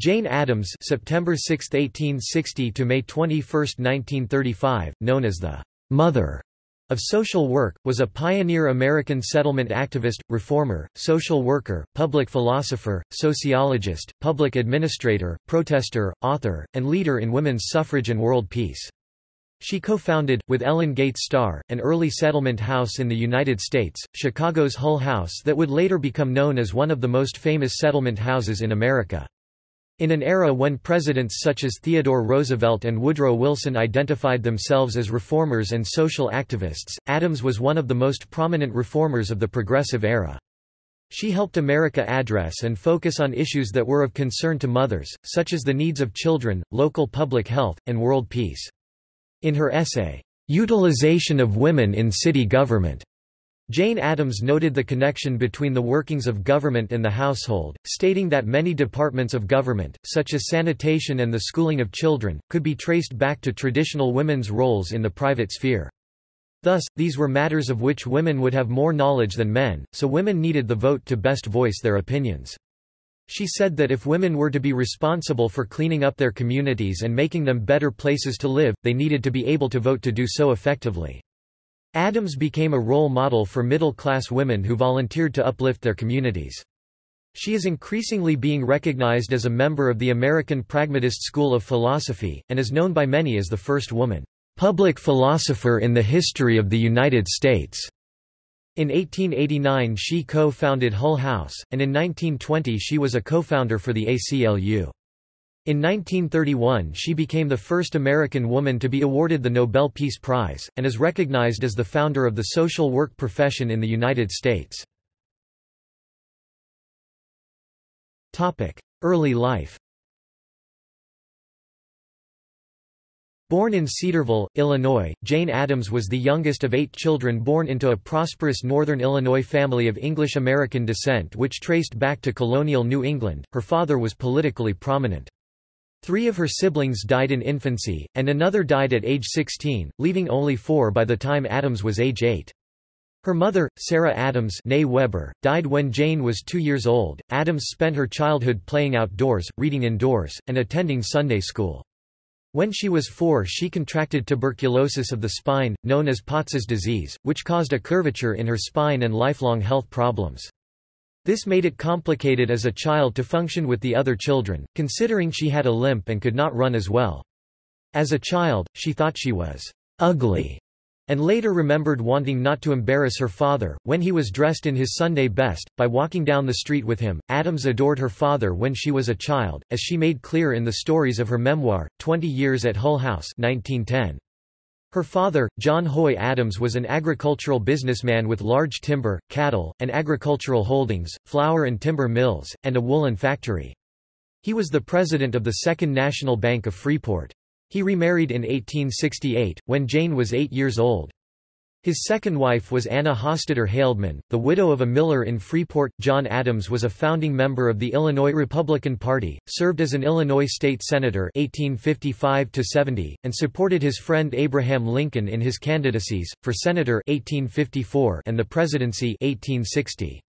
Jane Addams September 6, 1860 to May 21, 1935, known as the «mother» of social work, was a pioneer American settlement activist, reformer, social worker, public philosopher, sociologist, public administrator, protester, author, and leader in women's suffrage and world peace. She co-founded, with Ellen Gates Starr, an early settlement house in the United States, Chicago's Hull House that would later become known as one of the most famous settlement houses in America. In an era when presidents such as Theodore Roosevelt and Woodrow Wilson identified themselves as reformers and social activists, Addams was one of the most prominent reformers of the progressive era. She helped America address and focus on issues that were of concern to mothers, such as the needs of children, local public health, and world peace. In her essay, "'Utilization of Women in City Government' Jane Addams noted the connection between the workings of government and the household, stating that many departments of government, such as sanitation and the schooling of children, could be traced back to traditional women's roles in the private sphere. Thus, these were matters of which women would have more knowledge than men, so women needed the vote to best voice their opinions. She said that if women were to be responsible for cleaning up their communities and making them better places to live, they needed to be able to vote to do so effectively. Addams became a role model for middle-class women who volunteered to uplift their communities. She is increasingly being recognized as a member of the American Pragmatist School of Philosophy, and is known by many as the first woman, "...public philosopher in the history of the United States." In 1889 she co-founded Hull House, and in 1920 she was a co-founder for the ACLU. In 1931 she became the first American woman to be awarded the Nobel Peace Prize, and is recognized as the founder of the social work profession in the United States. Early life Born in Cedarville, Illinois, Jane Addams was the youngest of eight children born into a prosperous northern Illinois family of English-American descent which traced back to colonial New England. Her father was politically prominent. Three of her siblings died in infancy, and another died at age 16, leaving only four by the time Addams was age 8. Her mother, Sarah Adams Addams Weber, died when Jane was two years old. Addams spent her childhood playing outdoors, reading indoors, and attending Sunday school. When she was four she contracted tuberculosis of the spine, known as Potts's disease, which caused a curvature in her spine and lifelong health problems. This made it complicated as a child to function with the other children, considering she had a limp and could not run as well. As a child, she thought she was ugly and later remembered wanting not to embarrass her father, when he was dressed in his Sunday best, by walking down the street with him. Addams adored her father when she was a child, as she made clear in the stories of her memoir, Twenty Years at Hull House 1910. Her father, John Huy Addams was an agricultural businessman with large timber, cattle, and agricultural holdings, flour and timber mills, and a woolen factory. He was the president of the Second National Bank of Freeport. He remarried in 1868, when Jane was eight years old. His second wife was Anna Hostetter Haldeman, the widow of a miller in Freeport. John Addams was a founding member of the Illinois Republican Party, served as an Illinois state senator 1855 70, and supported his friend Abraham Lincoln in his candidacies for senator 1854 and the presidency 1860.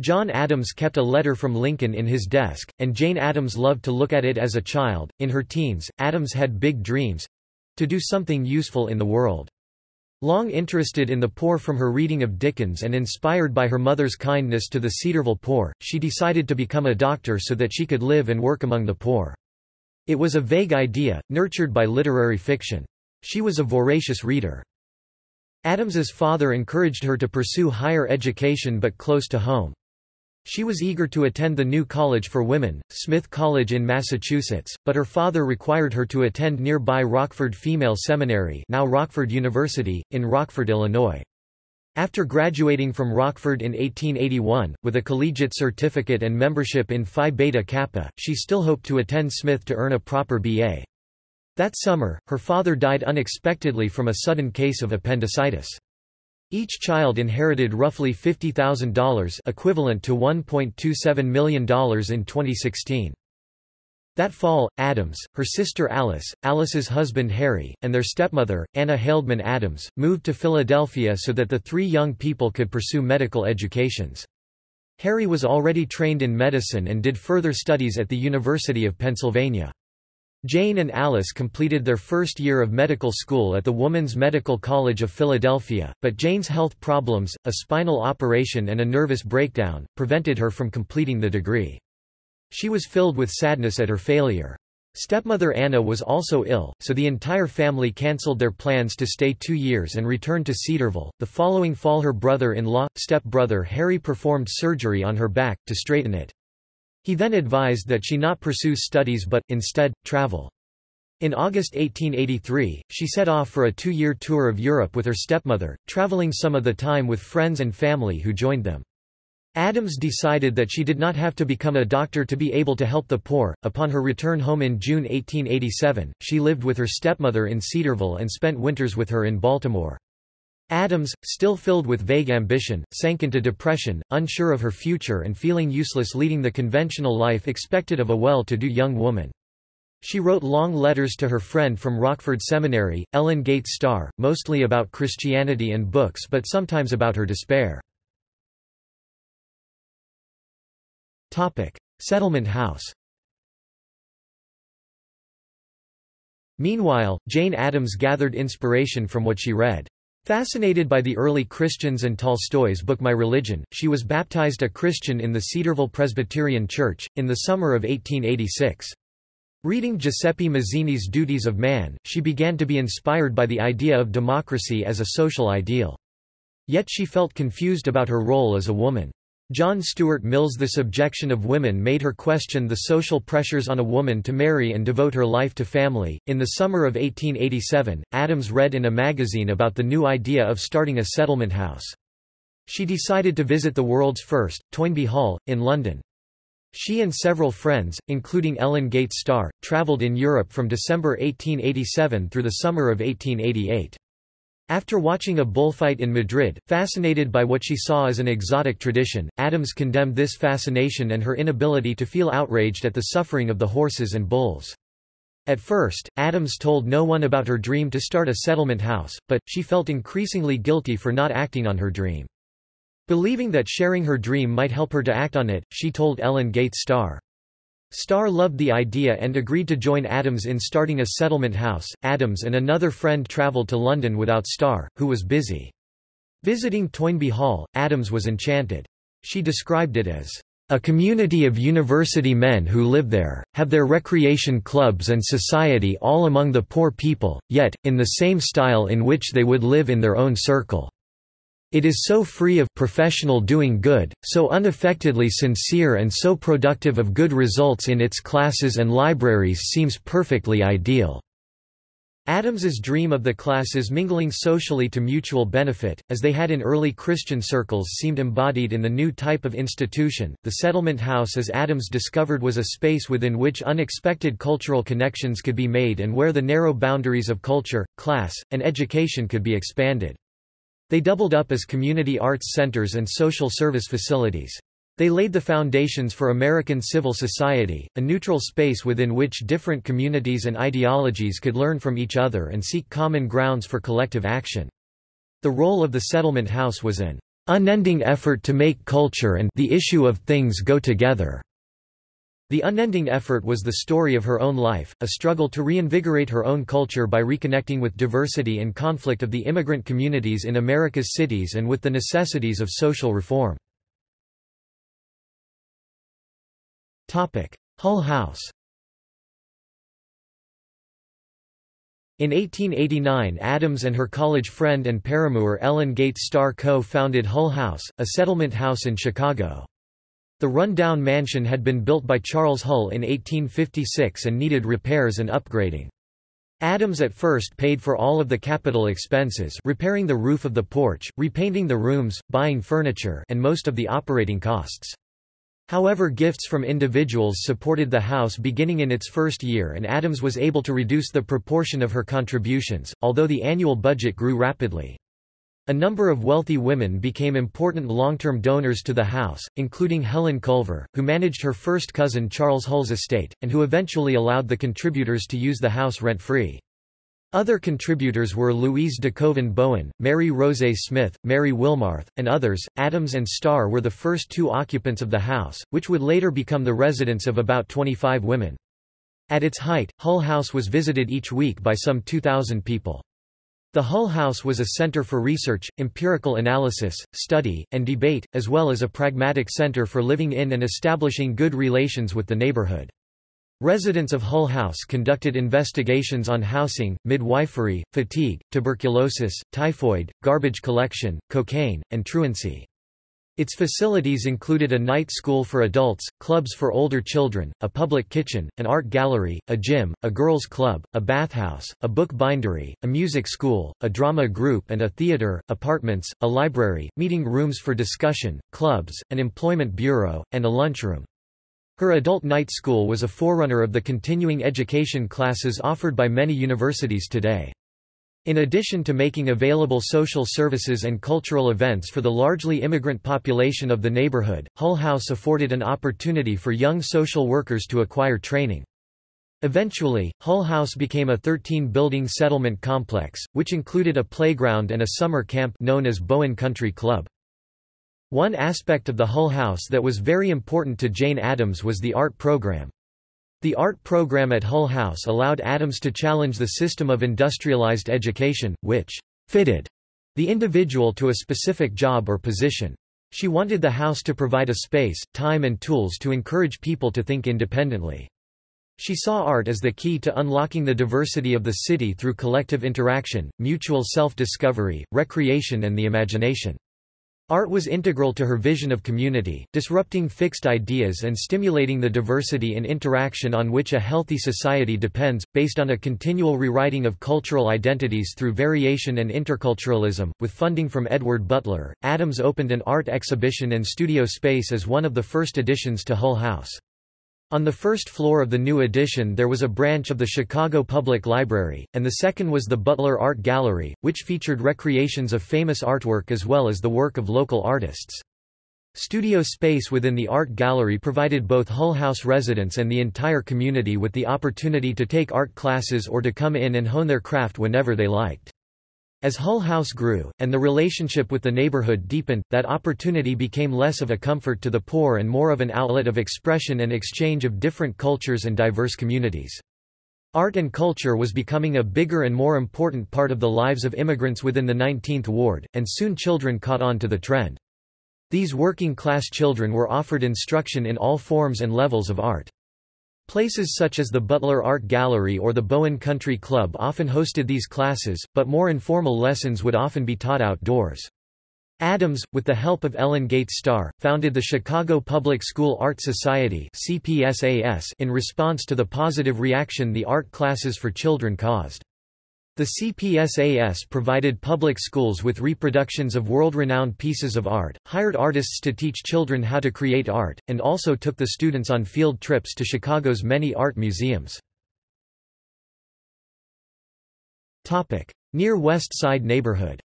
John Addams kept a letter from Lincoln in his desk, and Jane Addams loved to look at it as a child. In her teens, Addams had big dreams to do something useful in the world. Long interested in the poor from her reading of Dickens and inspired by her mother's kindness to the Cedarville poor, she decided to become a doctor so that she could live and work among the poor. It was a vague idea, nurtured by literary fiction. She was a voracious reader. Addams's father encouraged her to pursue higher education but close to home. She was eager to attend the new college for women, Smith College in Massachusetts, but her father required her to attend nearby Rockford Female Seminary now Rockford University, in Rockford, Illinois. After graduating from Rockford in 1881, with a collegiate certificate and membership in Phi Beta Kappa, she still hoped to attend Smith to earn a proper B.A. That summer, her father died unexpectedly from a sudden case of appendicitis. Each child inherited roughly $50,000 equivalent to $1.27 million in 2016. That fall, Addams, her sister Alice, Alice's husband Harry, and their stepmother, Anna Haldeman Addams, moved to Philadelphia so that the three young people could pursue medical educations. Harry was already trained in medicine and did further studies at the University of Pennsylvania. Jane and Alice completed their first year of medical school at the Woman's Medical College of Philadelphia, but Jane's health problems, a spinal operation and a nervous breakdown, prevented her from completing the degree. She was filled with sadness at her failure. Stepmother Anna was also ill, so the entire family cancelled their plans to stay two years and return to Cedarville. The following fall, her brother in law, step-brother Harry performed surgery on her back, to straighten it. He then advised that she not pursue studies but, instead, travel. In August 1883, she set off for a two-year tour of Europe with her stepmother, traveling some of the time with friends and family who joined them. Addams decided that she did not have to become a doctor to be able to help the poor. Upon her return home in June 1887, she lived with her stepmother in Cedarville and spent winters with her in Baltimore. Addams, still filled with vague ambition, sank into depression, unsure of her future and feeling useless leading the conventional life expected of a well-to-do young woman. She wrote long letters to her friend from Rockford Seminary, Ellen Gates Starr, mostly about Christianity and books but sometimes about her despair. Settlement House Meanwhile, Jane Addams gathered inspiration from what she read. Fascinated by the early Christians and Tolstoy's book My Religion, she was baptized a Christian in the Cedarville Presbyterian Church, in the summer of 1886. Reading Giuseppe Mazzini's Duties of Man, she began to be inspired by the idea of democracy as a social ideal. Yet she felt confused about her role as a woman. John Stuart Mill's The Subjection of Women made her question the social pressures on a woman to marry and devote her life to family. In the summer of 1887, Addams read in a magazine about the new idea of starting a settlement house. She decided to visit the world's first, Toynbee Hall, in London. She and several friends, including Ellen Gates Starr, travelled in Europe from December 1887 through the summer of 1888. After watching a bullfight in Madrid, fascinated by what she saw as an exotic tradition, Addams condemned this fascination and her inability to feel outraged at the suffering of the horses and bulls. At first, Addams told no one about her dream to start a settlement house, but, she felt increasingly guilty for not acting on her dream. Believing that sharing her dream might help her to act on it, she told Ellen Gates Starr. Starr loved the idea and agreed to join Addams in starting a settlement house. Addams and another friend travelled to London without Starr, who was busy. Visiting Toynbee Hall, Addams was enchanted. She described it as a community of university men who live there, have their recreation clubs and society all among the poor people, yet, in the same style in which they would live in their own circle. It is so free of professional doing good, so unaffectedly sincere and so productive of good results in its classes and libraries seems perfectly ideal. Addams's dream of the classes mingling socially to mutual benefit, as they had in early Christian circles seemed embodied in the new type of institution. The settlement house as Addams discovered was a space within which unexpected cultural connections could be made and where the narrow boundaries of culture, class, and education could be expanded. They doubled up as community arts centers and social service facilities. They laid the foundations for American civil society, a neutral space within which different communities and ideologies could learn from each other and seek common grounds for collective action. The role of the settlement house was an unending effort to make culture and the issue of things go together. The unending effort was the story of her own life, a struggle to reinvigorate her own culture by reconnecting with diversity and conflict of the immigrant communities in America's cities and with the necessities of social reform. Hull House In 1889 Addams and her college friend and paramour Ellen Gates Starr co-founded Hull House, a settlement house in Chicago. The run-down mansion had been built by Charles Hull in 1856 and needed repairs and upgrading. Addams at first paid for all of the capital expenses repairing the roof of the porch, repainting the rooms, buying furniture and most of the operating costs. However gifts from individuals supported the house beginning in its first year and Addams was able to reduce the proportion of her contributions, although the annual budget grew rapidly. A number of wealthy women became important long-term donors to the house, including Helen Culver, who managed her first cousin Charles Hull's estate, and who eventually allowed the contributors to use the house rent-free. Other contributors were Louise DeKoven Bowen, Mary Rose Smith, Mary Wilmarth, and others. Addams and Starr were the first two occupants of the house, which would later become the residence of about 25 women. At its height, Hull House was visited each week by some 2,000 people. The Hull House was a center for research, empirical analysis, study, and debate, as well as a pragmatic center for living in and establishing good relations with the neighborhood. Residents of Hull House conducted investigations on housing, midwifery, fatigue, tuberculosis, typhoid, garbage collection, cocaine, and truancy. Its facilities included a night school for adults, clubs for older children, a public kitchen, an art gallery, a gym, a girls' club, a bathhouse, a book bindery, a music school, a drama group and a theater, apartments, a library, meeting rooms for discussion, clubs, an employment bureau, and a lunchroom. Her adult night school was a forerunner of the continuing education classes offered by many universities today. In addition to making available social services and cultural events for the largely immigrant population of the neighborhood, Hull House afforded an opportunity for young social workers to acquire training. Eventually, Hull House became a 13-building settlement complex, which included a playground and a summer camp known as Bowen Country Club. One aspect of the Hull House that was very important to Jane Addams was the art program. The art program at Hull House allowed Addams to challenge the system of industrialized education, which fitted the individual to a specific job or position. She wanted the house to provide a space, time and tools to encourage people to think independently. She saw art as the key to unlocking the diversity of the city through collective interaction, mutual self-discovery, recreation and the imagination. Art was integral to her vision of community, disrupting fixed ideas and stimulating the diversity and interaction on which a healthy society depends, based on a continual rewriting of cultural identities through variation and interculturalism. With funding from Edward Butler, Addams opened an art exhibition and studio space as one of the first additions to Hull House. On the first floor of the new addition there was a branch of the Chicago Public Library, and the second was the Butler Art Gallery, which featured recreations of famous artwork as well as the work of local artists. Studio space within the art gallery provided both Hull House residents and the entire community with the opportunity to take art classes or to come in and hone their craft whenever they liked. As Hull House grew, and the relationship with the neighborhood deepened, that opportunity became less of a comfort to the poor and more of an outlet of expression and exchange of different cultures and diverse communities. Art and culture was becoming a bigger and more important part of the lives of immigrants within the 19th ward, and soon children caught on to the trend. These working-class children were offered instruction in all forms and levels of art. Places such as the Butler Art Gallery or the Bowen Country Club often hosted these classes, but more informal lessons would often be taught outdoors. Addams, with the help of Ellen Gates Starr, founded the Chicago Public School Art Society in response to the positive reaction the art classes for children caused. The CPSAS provided public schools with reproductions of world-renowned pieces of art, hired artists to teach children how to create art, and also took the students on field trips to Chicago's many art museums. Near West Side neighborhood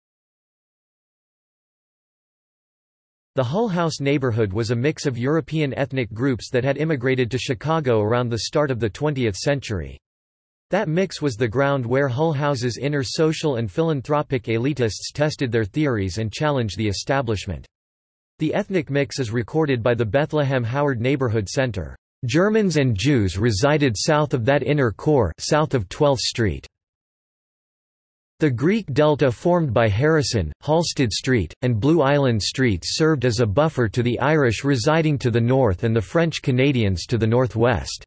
The Hull House neighborhood was a mix of European ethnic groups that had immigrated to Chicago around the start of the 20th century. That mix was the ground where Hull House's inner social and philanthropic elitists tested their theories and challenged the establishment. The ethnic mix is recorded by the Bethlehem Howard Neighborhood Center. Germans and Jews resided south of that inner core south of 12th Street. The Greek delta formed by Harrison, Halsted Street, and Blue Island Streets served as a buffer to the Irish residing to the north and the French Canadians to the northwest.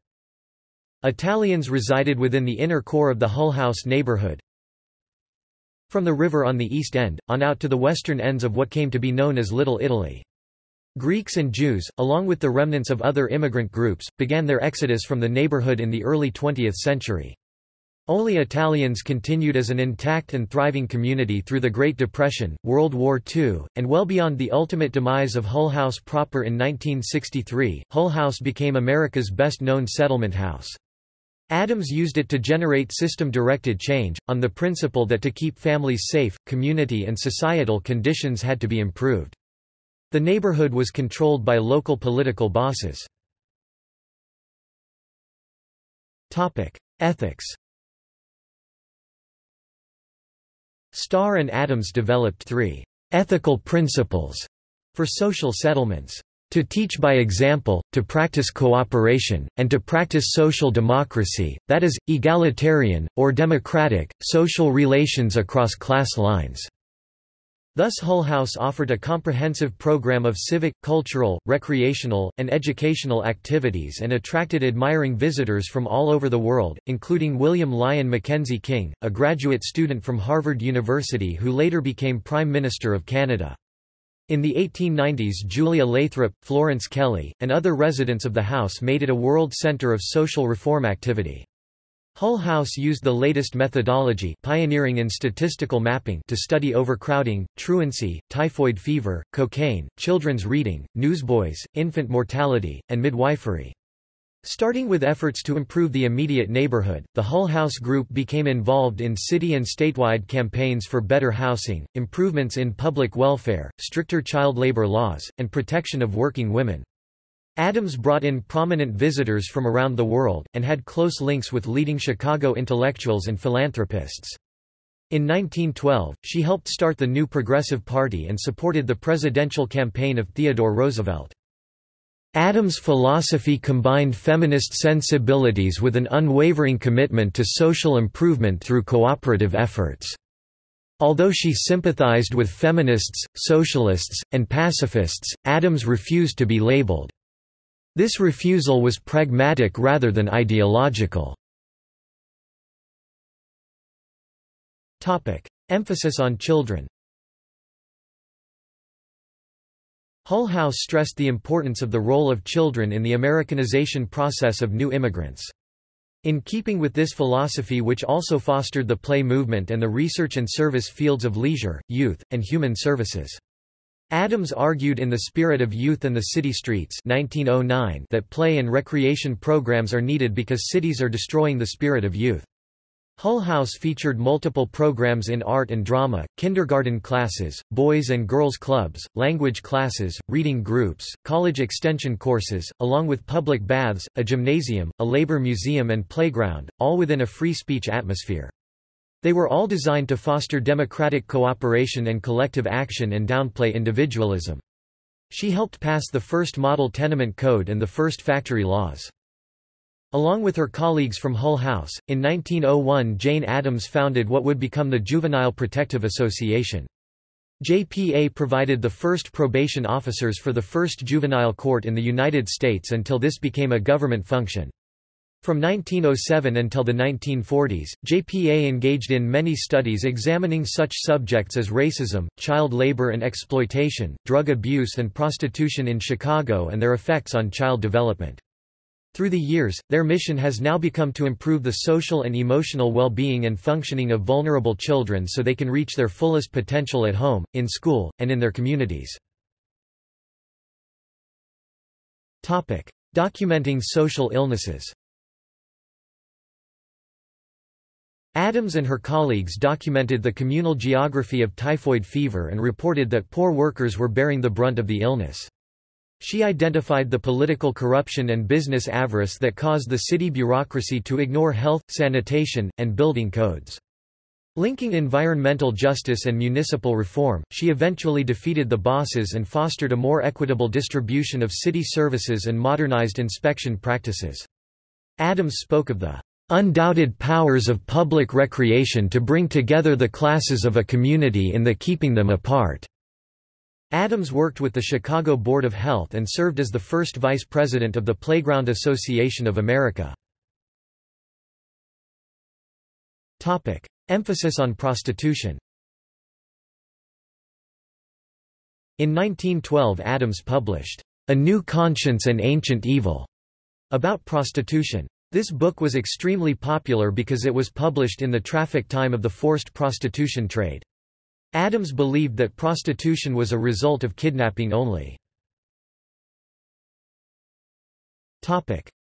Italians resided within the inner core of the Hull House neighborhood. From the river on the east end, on out to the western ends of what came to be known as Little Italy. Greeks and Jews, along with the remnants of other immigrant groups, began their exodus from the neighborhood in the early 20th century. Only Italians continued as an intact and thriving community through the Great Depression, World War II, and well beyond the ultimate demise of Hull House proper in 1963. Hull House became America's best known settlement house. Addams used it to generate system-directed change, on the principle that to keep families safe, community and societal conditions had to be improved. The neighborhood was controlled by local political bosses. Ethics Starr and Addams developed three ethical principles for social settlements. To teach by example, to practice cooperation, and to practice social democracy, that is, egalitarian, or democratic, social relations across class lines. Thus Hull House offered a comprehensive program of civic, cultural, recreational, and educational activities and attracted admiring visitors from all over the world, including William Lyon Mackenzie King, a graduate student from Harvard University who later became Prime Minister of Canada. In the 1890s Julia Lathrop, Florence Kelley, and other residents of the house made it a world center of social reform activity. Hull House used the latest methodology pioneering in statistical mapping to study overcrowding, truancy, typhoid fever, cocaine, children's reading, newsboys, infant mortality, and midwifery. Starting with efforts to improve the immediate neighborhood, the Hull House Group became involved in city and statewide campaigns for better housing, improvements in public welfare, stricter child labor laws, and protection of working women. Addams brought in prominent visitors from around the world, and had close links with leading Chicago intellectuals and philanthropists. In 1912, she helped start the New Progressive Party and supported the presidential campaign of Theodore Roosevelt. Addams' philosophy combined feminist sensibilities with an unwavering commitment to social improvement through cooperative efforts. Although she sympathized with feminists, socialists, and pacifists, Addams refused to be labeled this refusal was pragmatic rather than ideological. Emphasis on children Hull House stressed the importance of the role of children in the Americanization process of new immigrants. In keeping with this philosophy which also fostered the play movement and the research and service fields of leisure, youth, and human services. Addams argued in The Spirit of Youth and the City Streets 1909 that play and recreation programs are needed because cities are destroying the spirit of youth. Hull House featured multiple programs in art and drama, kindergarten classes, boys and girls clubs, language classes, reading groups, college extension courses, along with public baths, a gymnasium, a labor museum and playground, all within a free speech atmosphere. They were all designed to foster democratic cooperation and collective action and downplay individualism. She helped pass the first model tenement code and the first factory laws. Along with her colleagues from Hull House, in 1901 Jane Addams founded what would become the Juvenile Protective Association. JPA provided the first probation officers for the first juvenile court in the United States until this became a government function. From 1907 until the 1940s, JPA engaged in many studies examining such subjects as racism, child labor and exploitation, drug abuse and prostitution in Chicago and their effects on child development. Through the years, their mission has now become to improve the social and emotional well-being and functioning of vulnerable children so they can reach their fullest potential at home, in school, and in their communities. Topic. Documenting social illnesses Addams and her colleagues documented the communal geography of typhoid fever and reported that poor workers were bearing the brunt of the illness. She identified the political corruption and business avarice that caused the city bureaucracy to ignore health, sanitation, and building codes. Linking environmental justice and municipal reform, she eventually defeated the bosses and fostered a more equitable distribution of city services and modernized inspection practices. Addams spoke of the undoubted powers of public recreation to bring together the classes of a community in the keeping them apart." Addams worked with the Chicago Board of Health and served as the first vice president of the Playground Association of America. Topic: Emphasis on prostitution In 1912 Addams published, A New Conscience and Ancient Evil, about prostitution. This book was extremely popular because it was published in the traffic time of the forced prostitution trade. Addams believed that prostitution was a result of kidnapping only.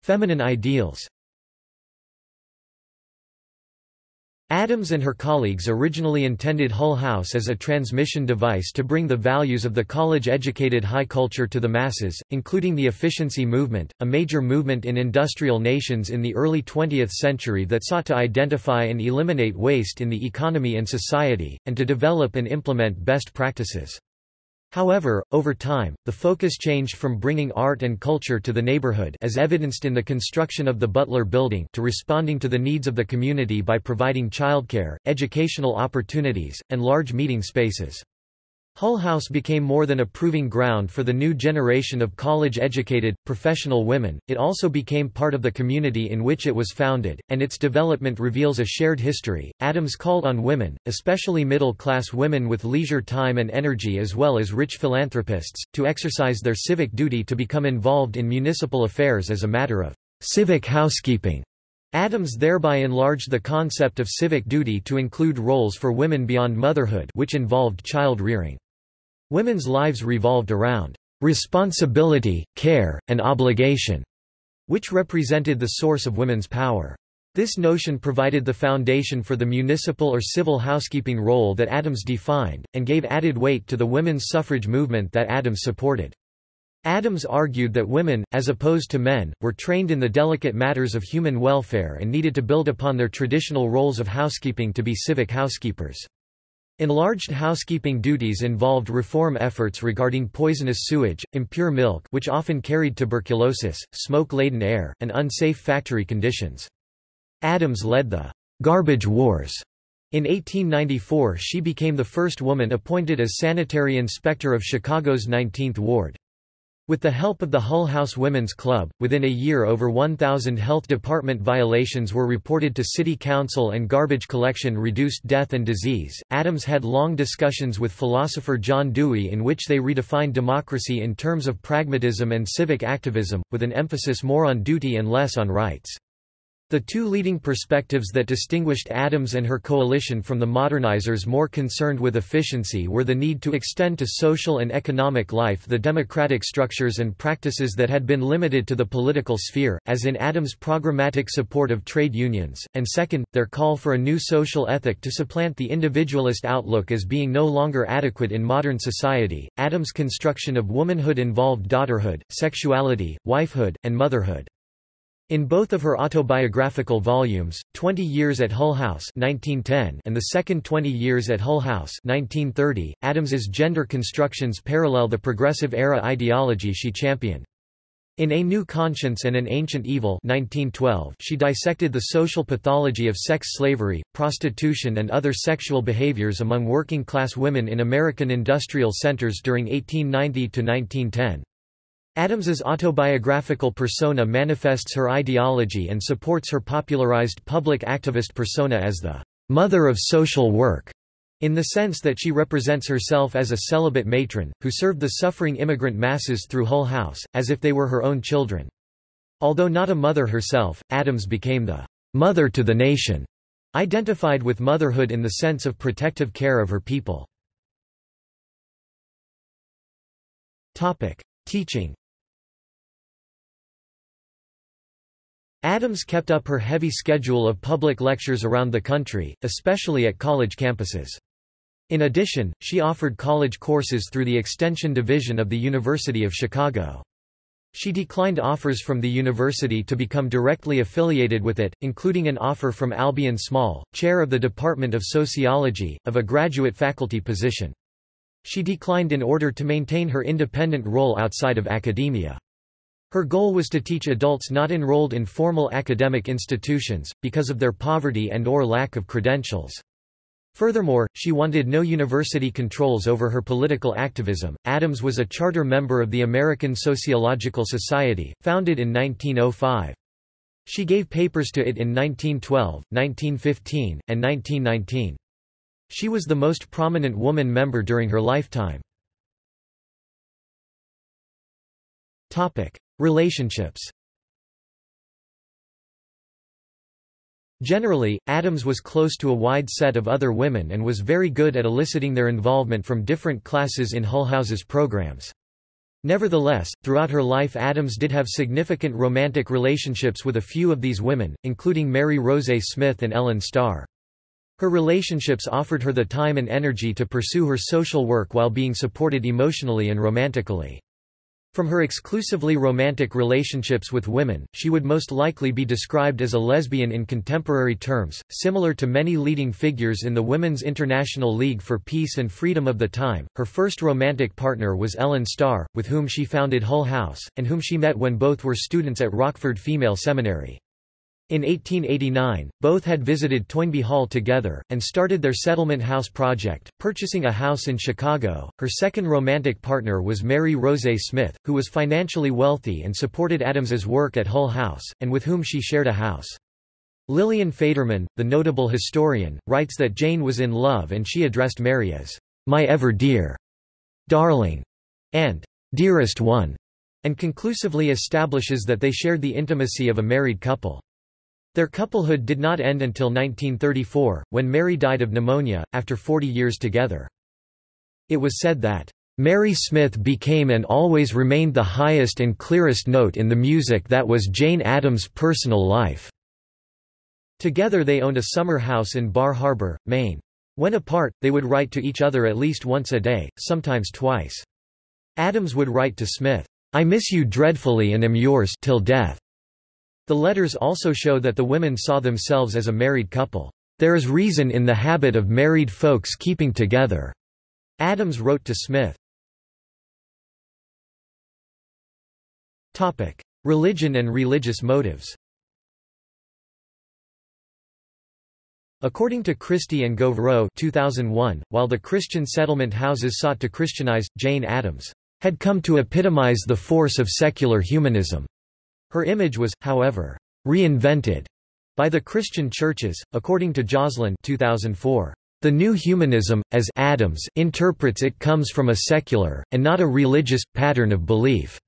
Feminine ideals Addams and her colleagues originally intended Hull House as a transmission device to bring the values of the college-educated high culture to the masses, including the efficiency movement, a major movement in industrial nations in the early 20th century that sought to identify and eliminate waste in the economy and society, and to develop and implement best practices. However, over time, the focus changed from bringing art and culture to the neighborhood as evidenced in the construction of the Butler Building to responding to the needs of the community by providing childcare, educational opportunities, and large meeting spaces. Hull House became more than a proving ground for the new generation of college-educated, professional women, it also became part of the community in which it was founded, and its development reveals a shared history. Addams called on women, especially middle-class women with leisure time and energy as well as rich philanthropists, to exercise their civic duty to become involved in municipal affairs as a matter of civic housekeeping. Addams thereby enlarged the concept of civic duty to include roles for women beyond motherhood which involved child rearing. Women's lives revolved around responsibility, care, and obligation, which represented the source of women's power. This notion provided the foundation for the municipal or civil housekeeping role that Addams defined, and gave added weight to the women's suffrage movement that Addams supported. Addams argued that women, as opposed to men, were trained in the delicate matters of human welfare and needed to build upon their traditional roles of housekeeping to be civic housekeepers. Enlarged housekeeping duties involved reform efforts regarding poisonous sewage, impure milk which often carried tuberculosis, smoke-laden air, and unsafe factory conditions. Addams led the «garbage wars». In 1894 she became the first woman appointed as sanitary inspector of Chicago's 19th Ward. With the help of the Hull House Women's Club, within a year over 1,000 health department violations were reported to city council and garbage collection reduced death and disease. Addams had long discussions with philosopher John Dewey in which they redefined democracy in terms of pragmatism and civic activism, with an emphasis more on duty and less on rights. The two leading perspectives that distinguished Addams and her coalition from the modernizers more concerned with efficiency were the need to extend to social and economic life the democratic structures and practices that had been limited to the political sphere, as in Addams' programmatic support of trade unions, and second, their call for a new social ethic to supplant the individualist outlook as being no longer adequate in modern society. Addams' construction of womanhood involved daughterhood, sexuality, wifehood, and motherhood. In both of her autobiographical volumes, 20 Years at Hull House 1910 and the second 20 Years at Hull House 1930, Addams's gender constructions parallel the progressive era ideology she championed. In A New Conscience and an Ancient Evil 1912, she dissected the social pathology of sex slavery, prostitution and other sexual behaviors among working-class women in American industrial centers during 1890 to 1910. Addams's autobiographical persona manifests her ideology and supports her popularized public activist persona as the mother of social work, in the sense that she represents herself as a celibate matron, who served the suffering immigrant masses through Hull House, as if they were her own children. Although not a mother herself, Addams became the mother to the nation, identified with motherhood in the sense of protective care of her people. Teaching Addams kept up her heavy schedule of public lectures around the country, especially at college campuses. In addition, she offered college courses through the Extension Division of the University of Chicago. She declined offers from the university to become directly affiliated with it, including an offer from Albion Small, chair of the Department of Sociology, of a graduate faculty position. She declined in order to maintain her independent role outside of academia. Her goal was to teach adults not enrolled in formal academic institutions, because of their poverty and or lack of credentials. Furthermore, she wanted no university controls over her political activism. Addams was a charter member of the American Sociological Society, founded in 1905. She gave papers to it in 1912, 1915, and 1919. She was the most prominent woman member during her lifetime. Topic: Relationships Generally, Addams was close to a wide set of other women and was very good at eliciting their involvement from different classes in Hull House's programs. Nevertheless, throughout her life Addams did have significant romantic relationships with a few of these women, including Mary Rose Smith and Ellen Starr. Her relationships offered her the time and energy to pursue her social work while being supported emotionally and romantically. From her exclusively romantic relationships with women, she would most likely be described as a lesbian in contemporary terms, similar to many leading figures in the Women's International League for Peace and Freedom of the time. Her first romantic partner was Ellen Starr, with whom she founded Hull House, and whom she met when both were students at Rockford Female Seminary. In 1889, both had visited Toynbee Hall together, and started their Settlement House project, purchasing a house in Chicago. Her second romantic partner was Mary Rose Smith, who was financially wealthy and supported Addams's work at Hull House, and with whom she shared a house. Lillian Faderman, the notable historian, writes that Jane was in love and she addressed Mary as, my ever dear, darling, and dearest one, and conclusively establishes that they shared the intimacy of a married couple. Their couplehood did not end until 1934, when Mary died of pneumonia, after 40 years together. It was said that, "...Mary Smith became and always remained the highest and clearest note in the music that was Jane Addams' personal life." Together they owned a summer house in Bar Harbor, Maine. When apart, they would write to each other at least once a day, sometimes twice. Addams would write to Smith, I miss you dreadfully and am yours till death. The letters also show that the women saw themselves as a married couple. There is reason in the habit of married folks keeping together. Addams wrote to Smith. Topic: Religion and religious motives. According to Christie and Gauvreau 2001, while the Christian settlement houses sought to Christianize, Jane Addams had come to epitomize the force of secular humanism. Her image was, however, reinvented by the Christian churches, according to Joslin 2004. The new humanism, as Addams interprets it comes from a secular, and not a religious, pattern of belief.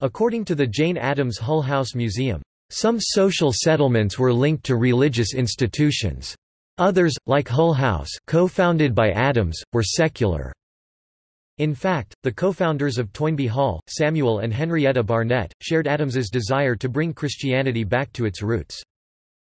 According to the Jane Addams Hull House Museum, some social settlements were linked to religious institutions. Others, like Hull House co-founded by Addams, were secular. In fact, the co-founders of Toynbee Hall, Samuel and Henrietta Barnett, shared Addams's desire to bring Christianity back to its roots.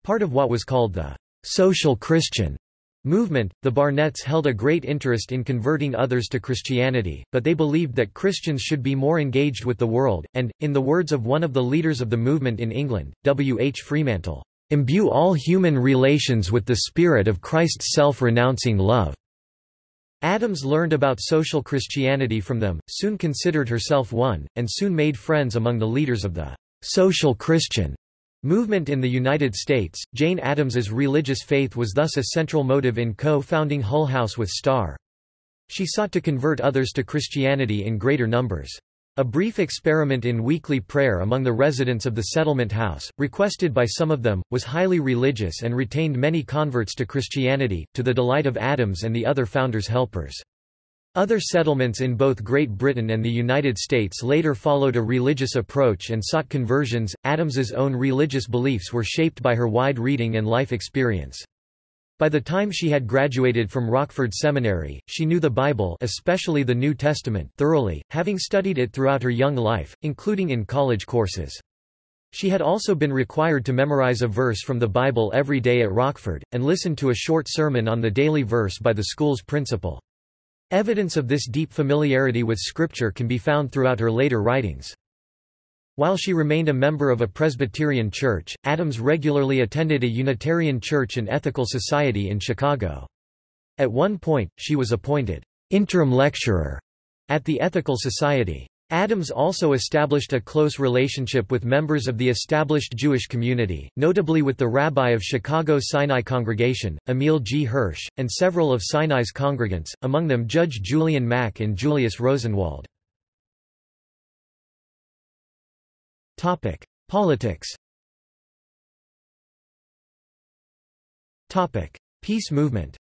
Part of what was called the social Christian movement, the Barnetts held a great interest in converting others to Christianity, but they believed that Christians should be more engaged with the world, and, in the words of one of the leaders of the movement in England, W. H. Fremantle, "...imbue all human relations with the spirit of Christ's self-renouncing love." Addams learned about social Christianity from them, soon considered herself one, and soon made friends among the leaders of the social Christian movement in the United States. Jane Addams's religious faith was thus a central motive in co-founding Hull House with Starr. She sought to convert others to Christianity in greater numbers. A brief experiment in weekly prayer among the residents of the settlement house, requested by some of them, was highly religious and retained many converts to Christianity, to the delight of Addams and the other founders' helpers. Other settlements in both Great Britain and the United States later followed a religious approach and sought conversions. Addams's own religious beliefs were shaped by her wide reading and life experience. By the time she had graduated from Rockford Seminary, she knew the Bible especially the New Testament thoroughly, having studied it throughout her young life, including in college courses. She had also been required to memorize a verse from the Bible every day at Rockford, and listen to a short sermon on the daily verse by the school's principal. Evidence of this deep familiarity with Scripture can be found throughout her later writings. While she remained a member of a Presbyterian church, Addams regularly attended a Unitarian church and ethical society in Chicago. At one point, she was appointed interim lecturer at the Ethical Society. Addams also established a close relationship with members of the established Jewish community, notably with the rabbi of Chicago Sinai Congregation, Emil G. Hirsch, and several of Sinai's congregants, among them Judge Julian Mack and Julius Rosenwald. Topic: Politics. Topic: Peace movement.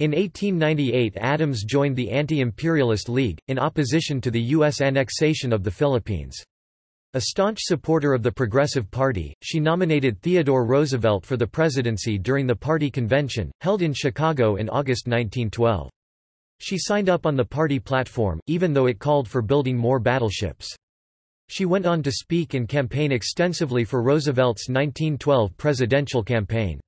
In 1898 Addams joined the Anti-Imperialist League, in opposition to the U.S. annexation of the Philippines. A staunch supporter of the Progressive Party, she nominated Theodore Roosevelt for the presidency during the party convention, held in Chicago in August 1912. She signed up on the party platform, even though it called for building more battleships. She went on to speak and campaign extensively for Roosevelt's 1912 presidential campaign.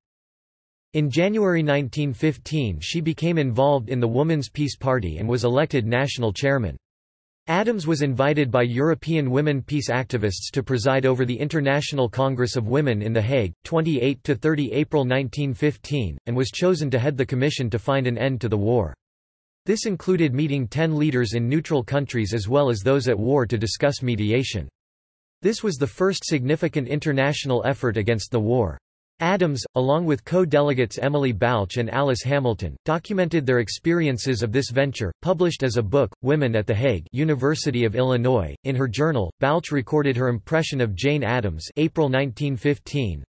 In January 1915 she became involved in the Woman's Peace Party and was elected national chairman. Addams was invited by European women peace activists to preside over the International Congress of Women in The Hague, 28–30 April 1915, and was chosen to head the commission to find an end to the war. This included meeting ten leaders in neutral countries as well as those at war to discuss mediation. This was the first significant international effort against the war. Addams, along with co-delegates Emily Balch and Alice Hamilton, documented their experiences of this venture, published as a book, Women at the Hague University of Illinois. In her journal, Balch recorded her impression of Jane Addams April 1915.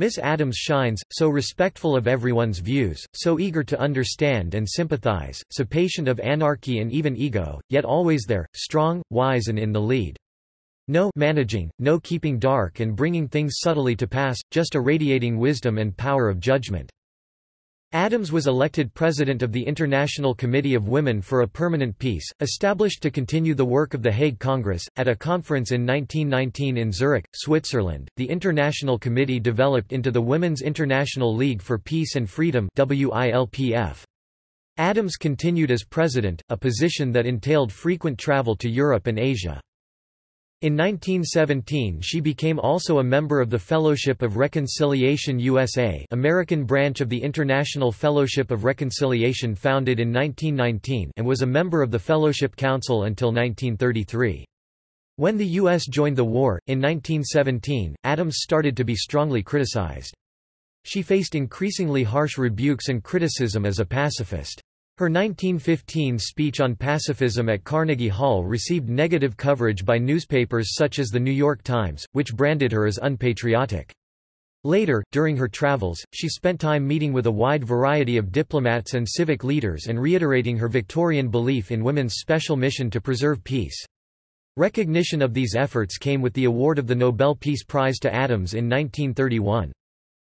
Miss Addams shines, so respectful of everyone's views, so eager to understand and sympathize, so patient of anarchy and even ego, yet always there, strong, wise and in the lead. No managing, no keeping dark and bringing things subtly to pass, just a radiating wisdom and power of judgment. Addams was elected president of the International Committee of Women for a Permanent Peace, established to continue the work of the Hague Congress. At a conference in 1919 in Zurich, Switzerland, the International Committee developed into the Women's International League for Peace and Freedom WILPF. Addams continued as president, a position that entailed frequent travel to Europe and Asia. In 1917 she became also a member of the Fellowship of Reconciliation USA American branch of the International Fellowship of Reconciliation founded in 1919 and was a member of the Fellowship Council until 1933. When the U.S. joined the war, in 1917, Addams started to be strongly criticized. She faced increasingly harsh rebukes and criticism as a pacifist. Her 1915 speech on pacifism at Carnegie Hall received negative coverage by newspapers such as The New York Times, which branded her as unpatriotic. Later, during her travels, she spent time meeting with a wide variety of diplomats and civic leaders and reiterating her Victorian belief in women's special mission to preserve peace. Recognition of these efforts came with the award of the Nobel Peace Prize to Addams in 1931.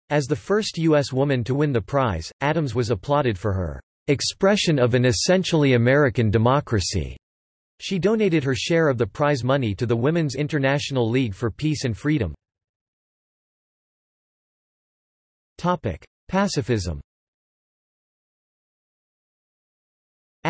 As the first U.S. woman to win the prize, Addams was applauded for her expression of an essentially American democracy. She donated her share of the prize money to the Women's International League for Peace and Freedom. Pacifism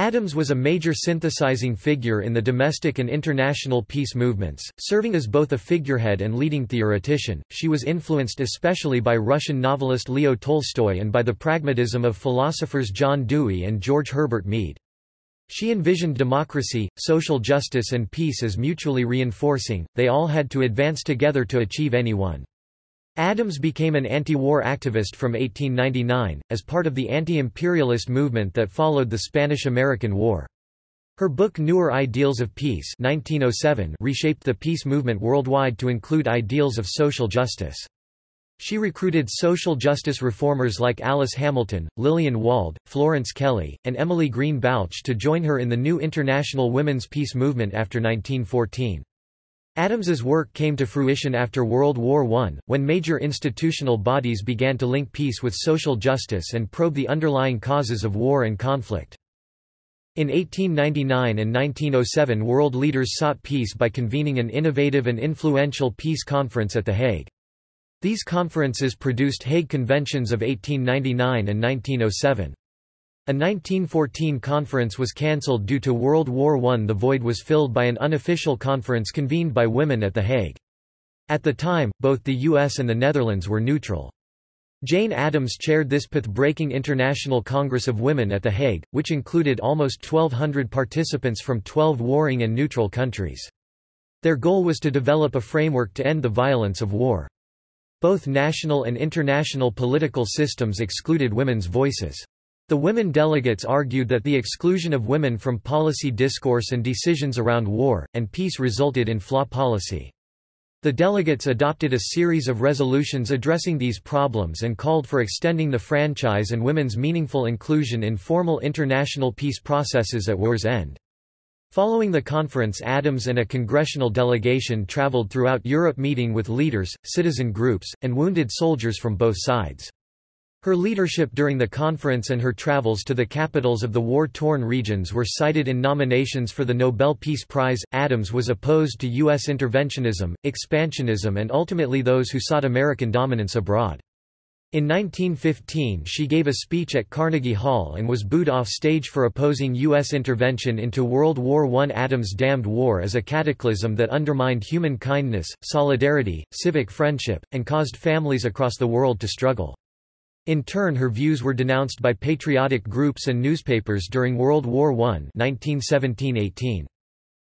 Addams was a major synthesizing figure in the domestic and international peace movements, serving as both a figurehead and leading theoretician. She was influenced especially by Russian novelist Leo Tolstoy and by the pragmatism of philosophers John Dewey and George Herbert Mead. She envisioned democracy, social justice and peace as mutually reinforcing, they all had to advance together to achieve any one. Addams became an anti-war activist from 1899, as part of the anti-imperialist movement that followed the Spanish–American War. Her book Newer Ideals of Peace 1907 reshaped the peace movement worldwide to include ideals of social justice. She recruited social justice reformers like Alice Hamilton, Lillian Wald, Florence Kelley, and Emily Green Balch to join her in the new international women's peace movement after 1914. Addams's work came to fruition after World War I, when major institutional bodies began to link peace with social justice and probe the underlying causes of war and conflict. In 1899 and 1907 world leaders sought peace by convening an innovative and influential peace conference at The Hague. These conferences produced Hague Conventions of 1899 and 1907. A 1914 conference was cancelled due to World War I. The void was filled by an unofficial conference convened by women at The Hague. At the time, both the US and the Netherlands were neutral. Jane Addams chaired this path-breaking International Congress of Women at The Hague, which included almost 1,200 participants from 12 warring and neutral countries. Their goal was to develop a framework to end the violence of war. Both national and international political systems excluded women's voices. The women delegates argued that the exclusion of women from policy discourse and decisions around war, and peace resulted in flaw policy. The delegates adopted a series of resolutions addressing these problems and called for extending the franchise and women's meaningful inclusion in formal international peace processes at war's end. Following the conference Addams and a congressional delegation traveled throughout Europe meeting with leaders, citizen groups, and wounded soldiers from both sides. Her leadership during the conference and her travels to the capitals of the war-torn regions were cited in nominations for the Nobel Peace Prize. Addams was opposed to U.S. interventionism, expansionism and ultimately those who sought American dominance abroad. In 1915 she gave a speech at Carnegie Hall and was booed off stage for opposing U.S. intervention into World War I. Addams damned war as a cataclysm that undermined human kindness, solidarity, civic friendship, and caused families across the world to struggle. In turn her views were denounced by patriotic groups and newspapers during World War I 1917–18.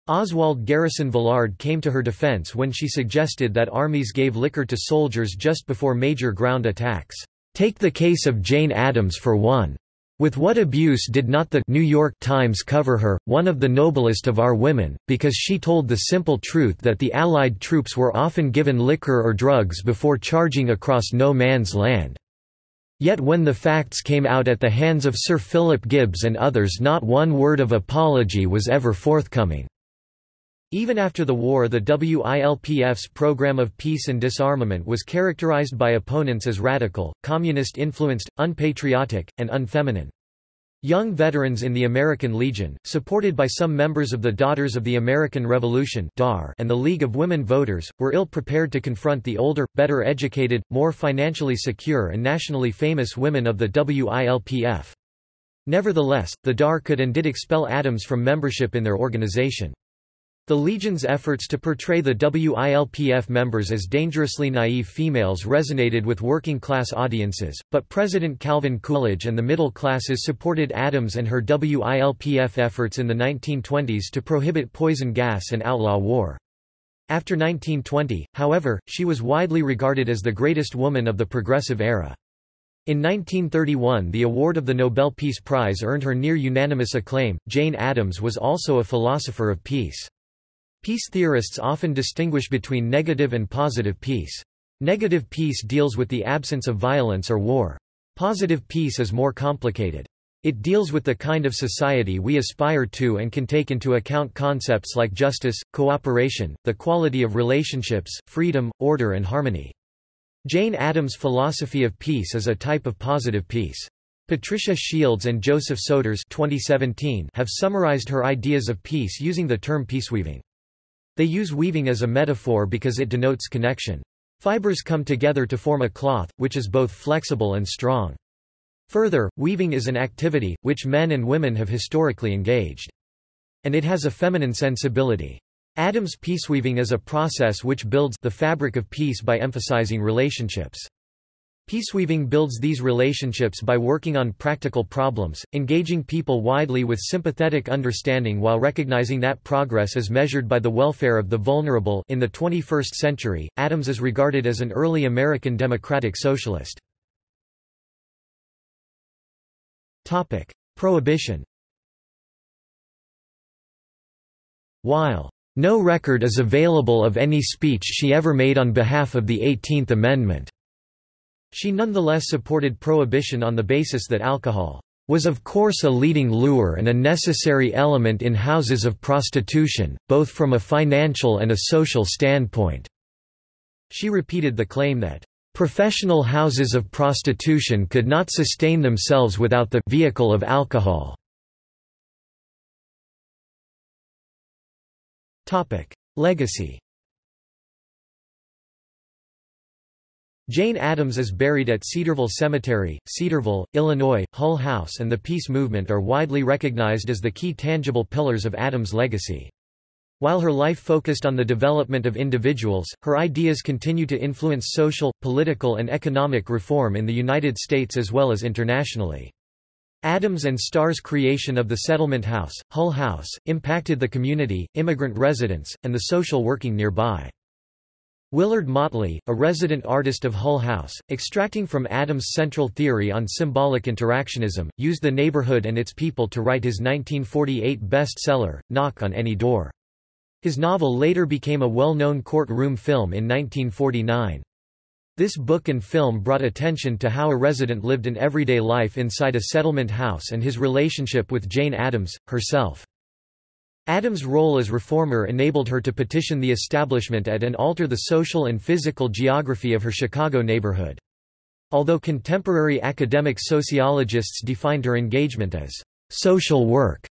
Oswald Garrison Villard came to her defense when she suggested that armies gave liquor to soldiers just before major ground attacks. Take the case of Jane Addams for one. With what abuse did not the New York Times cover her, one of the noblest of our women, because she told the simple truth that the Allied troops were often given liquor or drugs before charging across no man's land. Yet when the facts came out at the hands of Sir Philip Gibbs and others not one word of apology was ever forthcoming. Even after the war the WILPF's program of peace and disarmament was characterized by opponents as radical, communist-influenced, unpatriotic, and unfeminine. Young veterans in the American Legion, supported by some members of the Daughters of the American Revolution and the League of Women Voters, were ill-prepared to confront the older, better educated, more financially secure and nationally famous women of the WILPF. Nevertheless, the DAR could and did expel Addams from membership in their organization. The Legion's efforts to portray the WILPF members as dangerously naive females resonated with working-class audiences, but President Calvin Coolidge and the middle classes supported Addams and her WILPF efforts in the 1920s to prohibit poison gas and outlaw war. After 1920, however, she was widely regarded as the greatest woman of the progressive era. In 1931 the award of the Nobel Peace Prize earned her near unanimous acclaim. Jane Addams was also a philosopher of peace. Peace theorists often distinguish between negative and positive peace. Negative peace deals with the absence of violence or war. Positive peace is more complicated. It deals with the kind of society we aspire to and can take into account concepts like justice, cooperation, the quality of relationships, freedom, order and harmony. Jane Addams' philosophy of peace is a type of positive peace. Patricia Shields and Joseph Soeters 2017 have summarized her ideas of peace using the term peaceweaving. They use weaving as a metaphor because it denotes connection. Fibers come together to form a cloth, which is both flexible and strong. Further, weaving is an activity, which men and women have historically engaged. And it has a feminine sensibility. Addams peaceweaving is a process which builds the fabric of peace by emphasizing relationships. Peaceweaving builds these relationships by working on practical problems, engaging people widely with sympathetic understanding while recognizing that progress is measured by the welfare of the vulnerable. In the 21st century, Addams is regarded as an early American democratic socialist. Topic: Prohibition. While no record is available of any speech she ever made on behalf of the 18th Amendment, she nonetheless supported prohibition on the basis that alcohol was of course a leading lure and a necessary element in houses of prostitution, both from a financial and a social standpoint." She repeated the claim that, "...professional houses of prostitution could not sustain themselves without the vehicle of alcohol." Legacy Jane Addams is buried at Cedarville Cemetery, Cedarville, Illinois. Hull House and the Peace Movement are widely recognized as the key tangible pillars of Addams' legacy. While her life focused on the development of individuals, her ideas continue to influence social, political and economic reform in the United States as well as internationally. Addams and Starr's creation of the Settlement House, Hull House, impacted the community, immigrant residents, and the social working nearby. Willard Motley, a resident artist of Hull House, extracting from Addams' central theory on symbolic interactionism, used the neighborhood and its people to write his 1948 bestseller, Knock on Any Door. His novel later became a well-known courtroom film in 1949. This book and film brought attention to how a resident lived an everyday life inside a settlement house and his relationship with Jane Addams, herself. Addams' role as reformer enabled her to petition the establishment at and alter the social and physical geography of her Chicago neighborhood. Although contemporary academic sociologists defined her engagement as social work,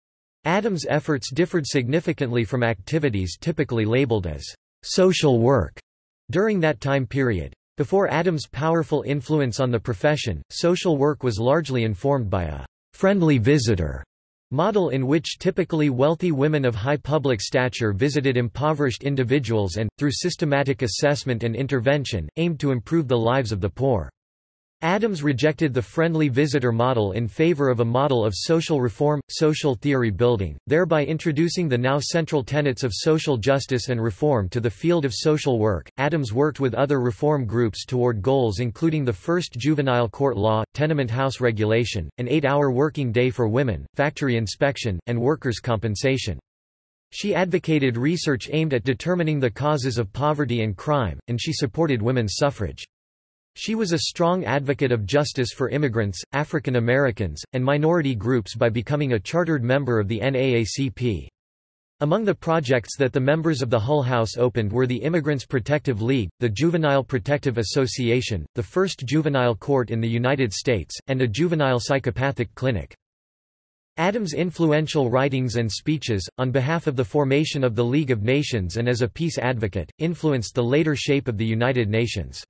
Addams' efforts differed significantly from activities typically labeled as social work during that time period. Before Addams' powerful influence on the profession, social work was largely informed by a friendly visitor model in which typically wealthy women of high public stature visited impoverished individuals and, through systematic assessment and intervention, aimed to improve the lives of the poor. Addams rejected the friendly visitor model in favor of a model of social reform, social theory building, thereby introducing the now central tenets of social justice and reform to the field of social work. Addams worked with other reform groups toward goals including the first juvenile court law, tenement house regulation, an eight-hour working day for women, factory inspection, and workers' compensation. She advocated research aimed at determining the causes of poverty and crime, and she supported women's suffrage. She was a strong advocate of justice for immigrants, African Americans, and minority groups by becoming a chartered member of the NAACP. Among the projects that the members of the Hull House opened were the Immigrants Protective League, the Juvenile Protective Association, the first juvenile court in the United States, and a juvenile psychopathic clinic. Addams' influential writings and speeches, on behalf of the formation of the League of Nations and as a peace advocate, influenced the later shape of the United Nations.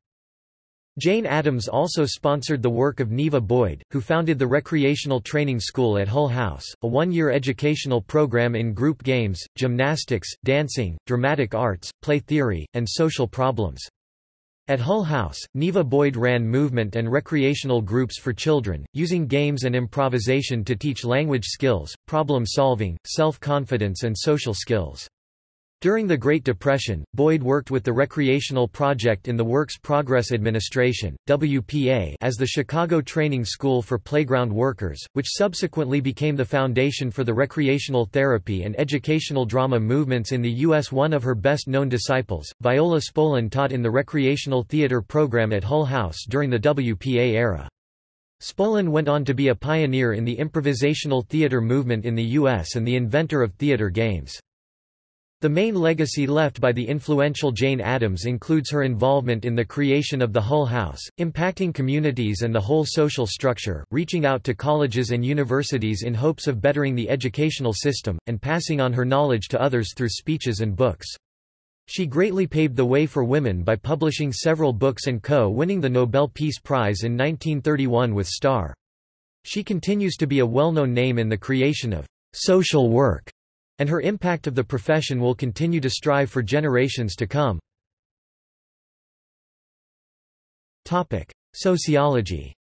Jane Addams also sponsored the work of Neva Boyd, who founded the Recreational Training School at Hull House, a one-year educational program in group games, gymnastics, dancing, dramatic arts, play theory, and social problems. At Hull House, Neva Boyd ran movement and recreational groups for children, using games and improvisation to teach language skills, problem solving, self-confidence and social skills. During the Great Depression, Boyd worked with the Recreational Project in the Works Progress Administration WPA as the Chicago Training School for Playground Workers, which subsequently became the foundation for the recreational therapy and educational drama movements in the U.S. One of her best-known disciples, Viola Spolin taught in the recreational theater program at Hull House during the WPA era. Spolin went on to be a pioneer in the improvisational theater movement in the U.S. and the inventor of theater games. The main legacy left by the influential Jane Addams includes her involvement in the creation of the Hull House, impacting communities and the whole social structure, reaching out to colleges and universities in hopes of bettering the educational system, and passing on her knowledge to others through speeches and books. She greatly paved the way for women by publishing several books and co-winning the Nobel Peace Prize in 1931 with Star. She continues to be a well-known name in the creation of social work and her impact of the profession will continue to strive for generations to come. Sociology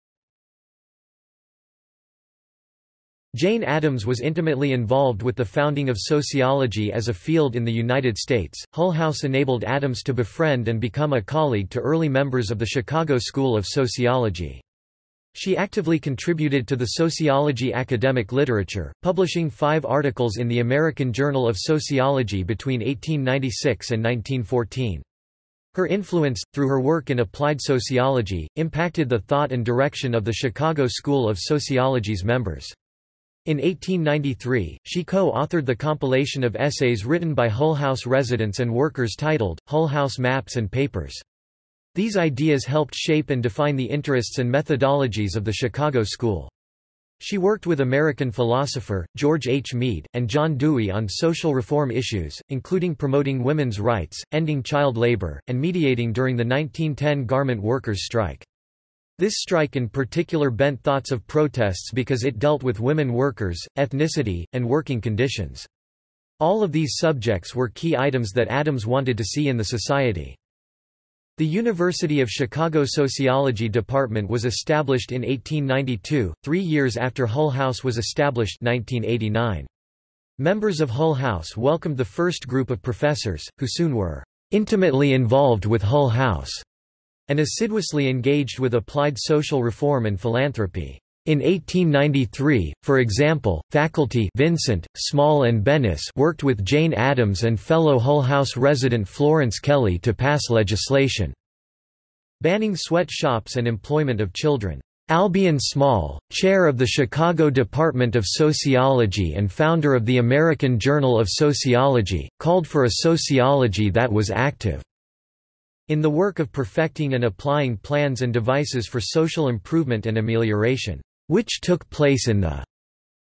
Jane Addams was intimately involved with the founding of sociology as a field in the United States. Hull House enabled Addams to befriend and become a colleague to early members of the Chicago School of Sociology. She actively contributed to the sociology academic literature, publishing five articles in the American Journal of Sociology between 1896 and 1914. Her influence, through her work in applied sociology, impacted the thought and direction of the Chicago School of Sociology's members. In 1893, she co-authored the compilation of essays written by Hull House residents and workers titled, Hull House Maps and Papers. These ideas helped shape and define the interests and methodologies of the Chicago School. She worked with American philosopher, George H. Mead, and John Dewey on social reform issues, including promoting women's rights, ending child labor, and mediating during the 1910 garment workers' strike. This strike in particular bent thoughts of protests because it dealt with women workers, ethnicity, and working conditions. All of these subjects were key items that Addams wanted to see in the society. The University of Chicago Sociology Department was established in 1892, three years after Hull House was established 1989. Members of Hull House welcomed the first group of professors, who soon were intimately involved with Hull House and assiduously engaged with applied social reform and philanthropy. In 1893, for example, faculty Vincent, Small and Bemis worked with Jane Addams and fellow Hull House resident Florence Kelley to pass legislation banning sweatshops and employment of children. Albion Small, chair of the Chicago Department of Sociology and founder of the American Journal of Sociology, called for a sociology that was active. in the work of perfecting and applying plans and devices for social improvement and amelioration, which took place in the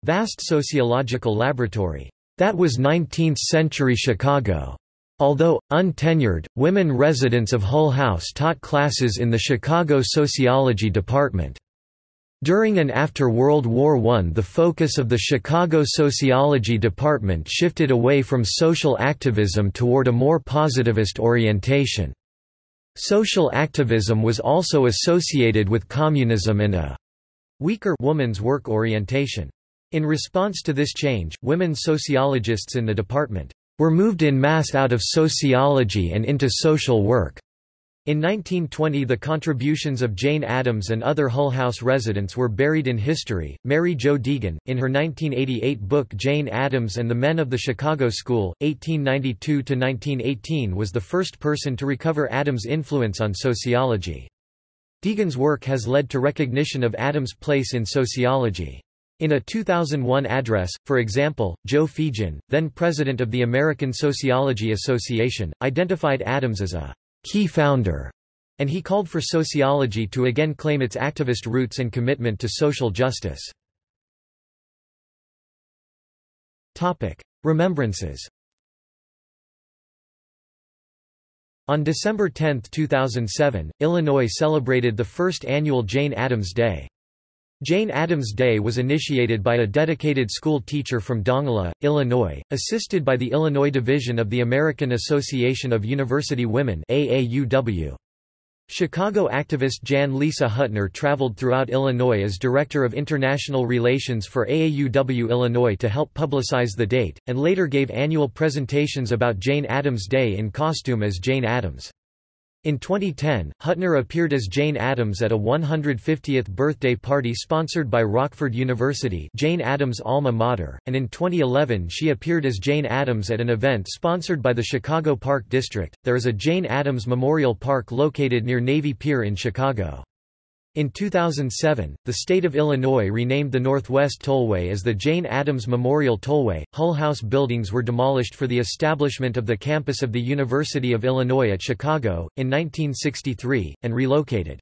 vast sociological laboratory. That was 19th-century Chicago. Although, untenured, women residents of Hull House taught classes in the Chicago Sociology Department. During and after World War I the focus of the Chicago Sociology Department shifted away from social activism toward a more positivist orientation. Social activism was also associated with communism and a weaker woman's work orientation. In response to this change, women sociologists in the department were moved in mass out of sociology and into social work. In 1920 the contributions of Jane Addams and other Hull House residents were buried in history. Mary Jo Deegan, in her 1988 book Jane Addams and the Men of the Chicago School, 1892–1918 was the first person to recover Addams' influence on sociology. Deegan's work has led to recognition of Addams' place in sociology. In a 2001 address, for example, Joe Feagin, then president of the American Sociology Association, identified Addams as a key founder, and he called for sociology to again claim its activist roots and commitment to social justice. Remembrances On December 10, 2007, Illinois celebrated the first annual Jane Addams Day. Jane Addams Day was initiated by a dedicated school teacher from Dongola, Illinois, assisted by the Illinois Division of the American Association of University Women AAUW. Chicago activist Jan Lisa Huttner traveled throughout Illinois as Director of International Relations for AAUW Illinois to help publicize the date, and later gave annual presentations about Jane Addams Day in costume as Jane Addams. In 2010, Huttner appeared as Jane Addams at a 150th birthday party sponsored by Rockford University Jane Addams' alma mater, and in 2011 she appeared as Jane Addams at an event sponsored by the Chicago Park District. There is a Jane Addams Memorial Park located near Navy Pier in Chicago. In 2007, the state of Illinois renamed the Northwest Tollway as the Jane Addams Memorial Tollway. Hull House buildings were demolished for the establishment of the campus of the University of Illinois at Chicago, in 1963, and relocated.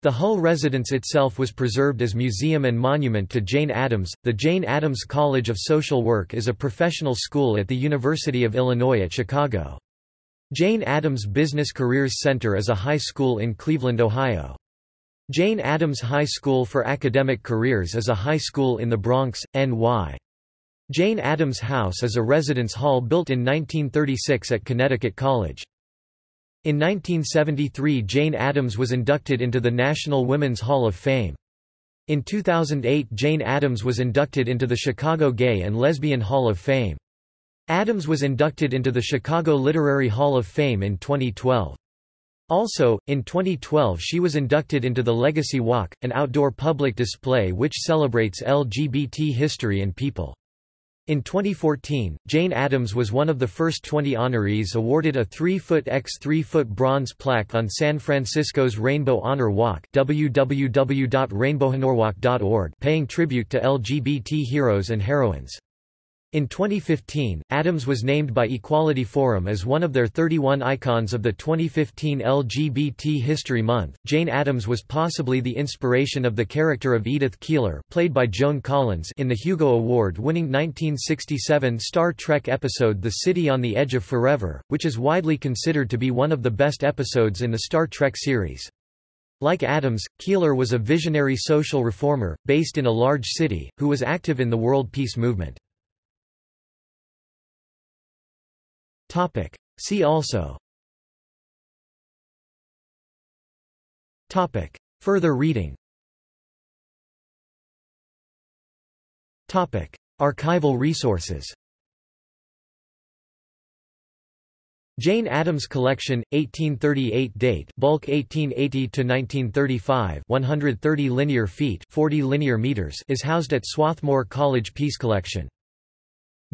The Hull residence itself was preserved as museum and monument to Jane Addams. The Jane Addams College of Social Work is a professional school at the University of Illinois at Chicago. Jane Addams Business Careers Center is a high school in Cleveland, Ohio. Jane Addams High School for Academic Careers is a high school in the Bronx, NY. Jane Addams House is a residence hall built in 1936 at Connecticut College. In 1973 Jane Addams was inducted into the National Women's Hall of Fame. In 2008 Jane Addams was inducted into the Chicago Gay and Lesbian Hall of Fame. Addams was inducted into the Chicago Literary Hall of Fame in 2012. Also, in 2012 she was inducted into the Legacy Walk, an outdoor public display which celebrates LGBT history and people. In 2014, Jane Addams was one of the first 20 honorees awarded a 3-foot x 3-foot bronze plaque on San Francisco's Rainbow Honor Walk www.rainbowhonorwalk.org paying tribute to LGBT heroes and heroines. In 2015, Addams was named by Equality Forum as one of their 31 icons of the 2015 LGBT History Month. Jane Addams was possibly the inspiration of the character of Edith Keeler, played by Joan Collins, in the Hugo Award-winning 1967 Star Trek episode The City on the Edge of Forever, which is widely considered to be one of the best episodes in the Star Trek series. Like Addams, Keeler was a visionary social reformer, based in a large city, who was active in the world peace movement. Topic. See also Topic. Further reading Topic. Archival resources Jane Addams Collection, 1838 date bulk 1880–1935 130 linear feet 40 linear meters is housed at Swarthmore College Peace Collection.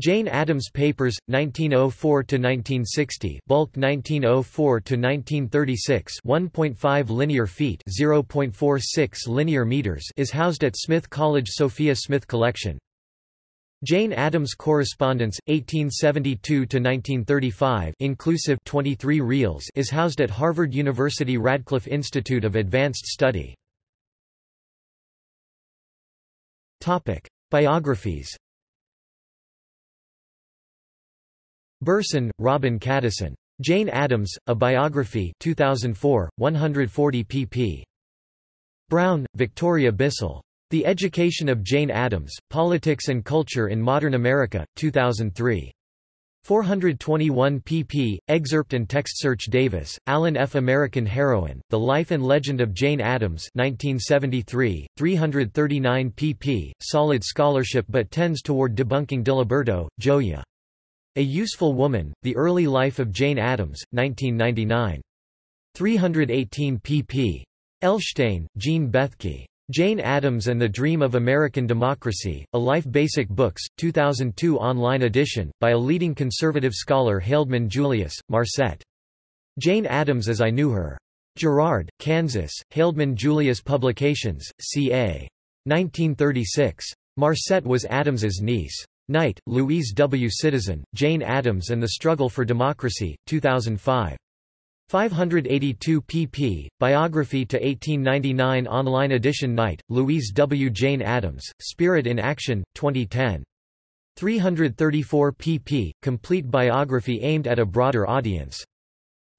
Jane Addams Papers, 1904–1960 bulk 1904–1936 1.5 linear feet 0.46 linear meters is housed at Smith College Sophia Smith Collection. Jane Addams Correspondence 1872–1935 inclusive 23 reels is housed at Harvard University Radcliffe Institute of Advanced Study. Topic: Biographies. Berson, Robin Kadison. Jane Addams: A Biography 2004, 140 pp. Brown, Victoria Bissell. The Education of Jane Addams, Politics and Culture in Modern America, 2003. 421 pp. Excerpt and text search Davis, Alan F. American Heroine, The Life and Legend of Jane Addams 1973, 339 pp. Solid scholarship but tends toward debunking Diliberto, Gioia. A Useful Woman, The Early Life of Jane Addams, 1999. 318 pp. Elshtain, Jean Bethke. Jane Addams and the Dream of American Democracy, A Life Basic Books, 2002 online edition, by a leading conservative scholar Haldeman Julius, Marcet. Jane Addams as I Knew Her. Girard, Kansas, Haldeman Julius Publications, C.A. 1936. Marcet was Addams's niece. Knight, Louise W. Citizen, Jane Addams and the Struggle for Democracy, 2005. 582 pp. Biography to 1899 online edition Knight, Louise W. Jane Addams, Spirit in Action, 2010. 334 pp. Complete biography aimed at a broader audience.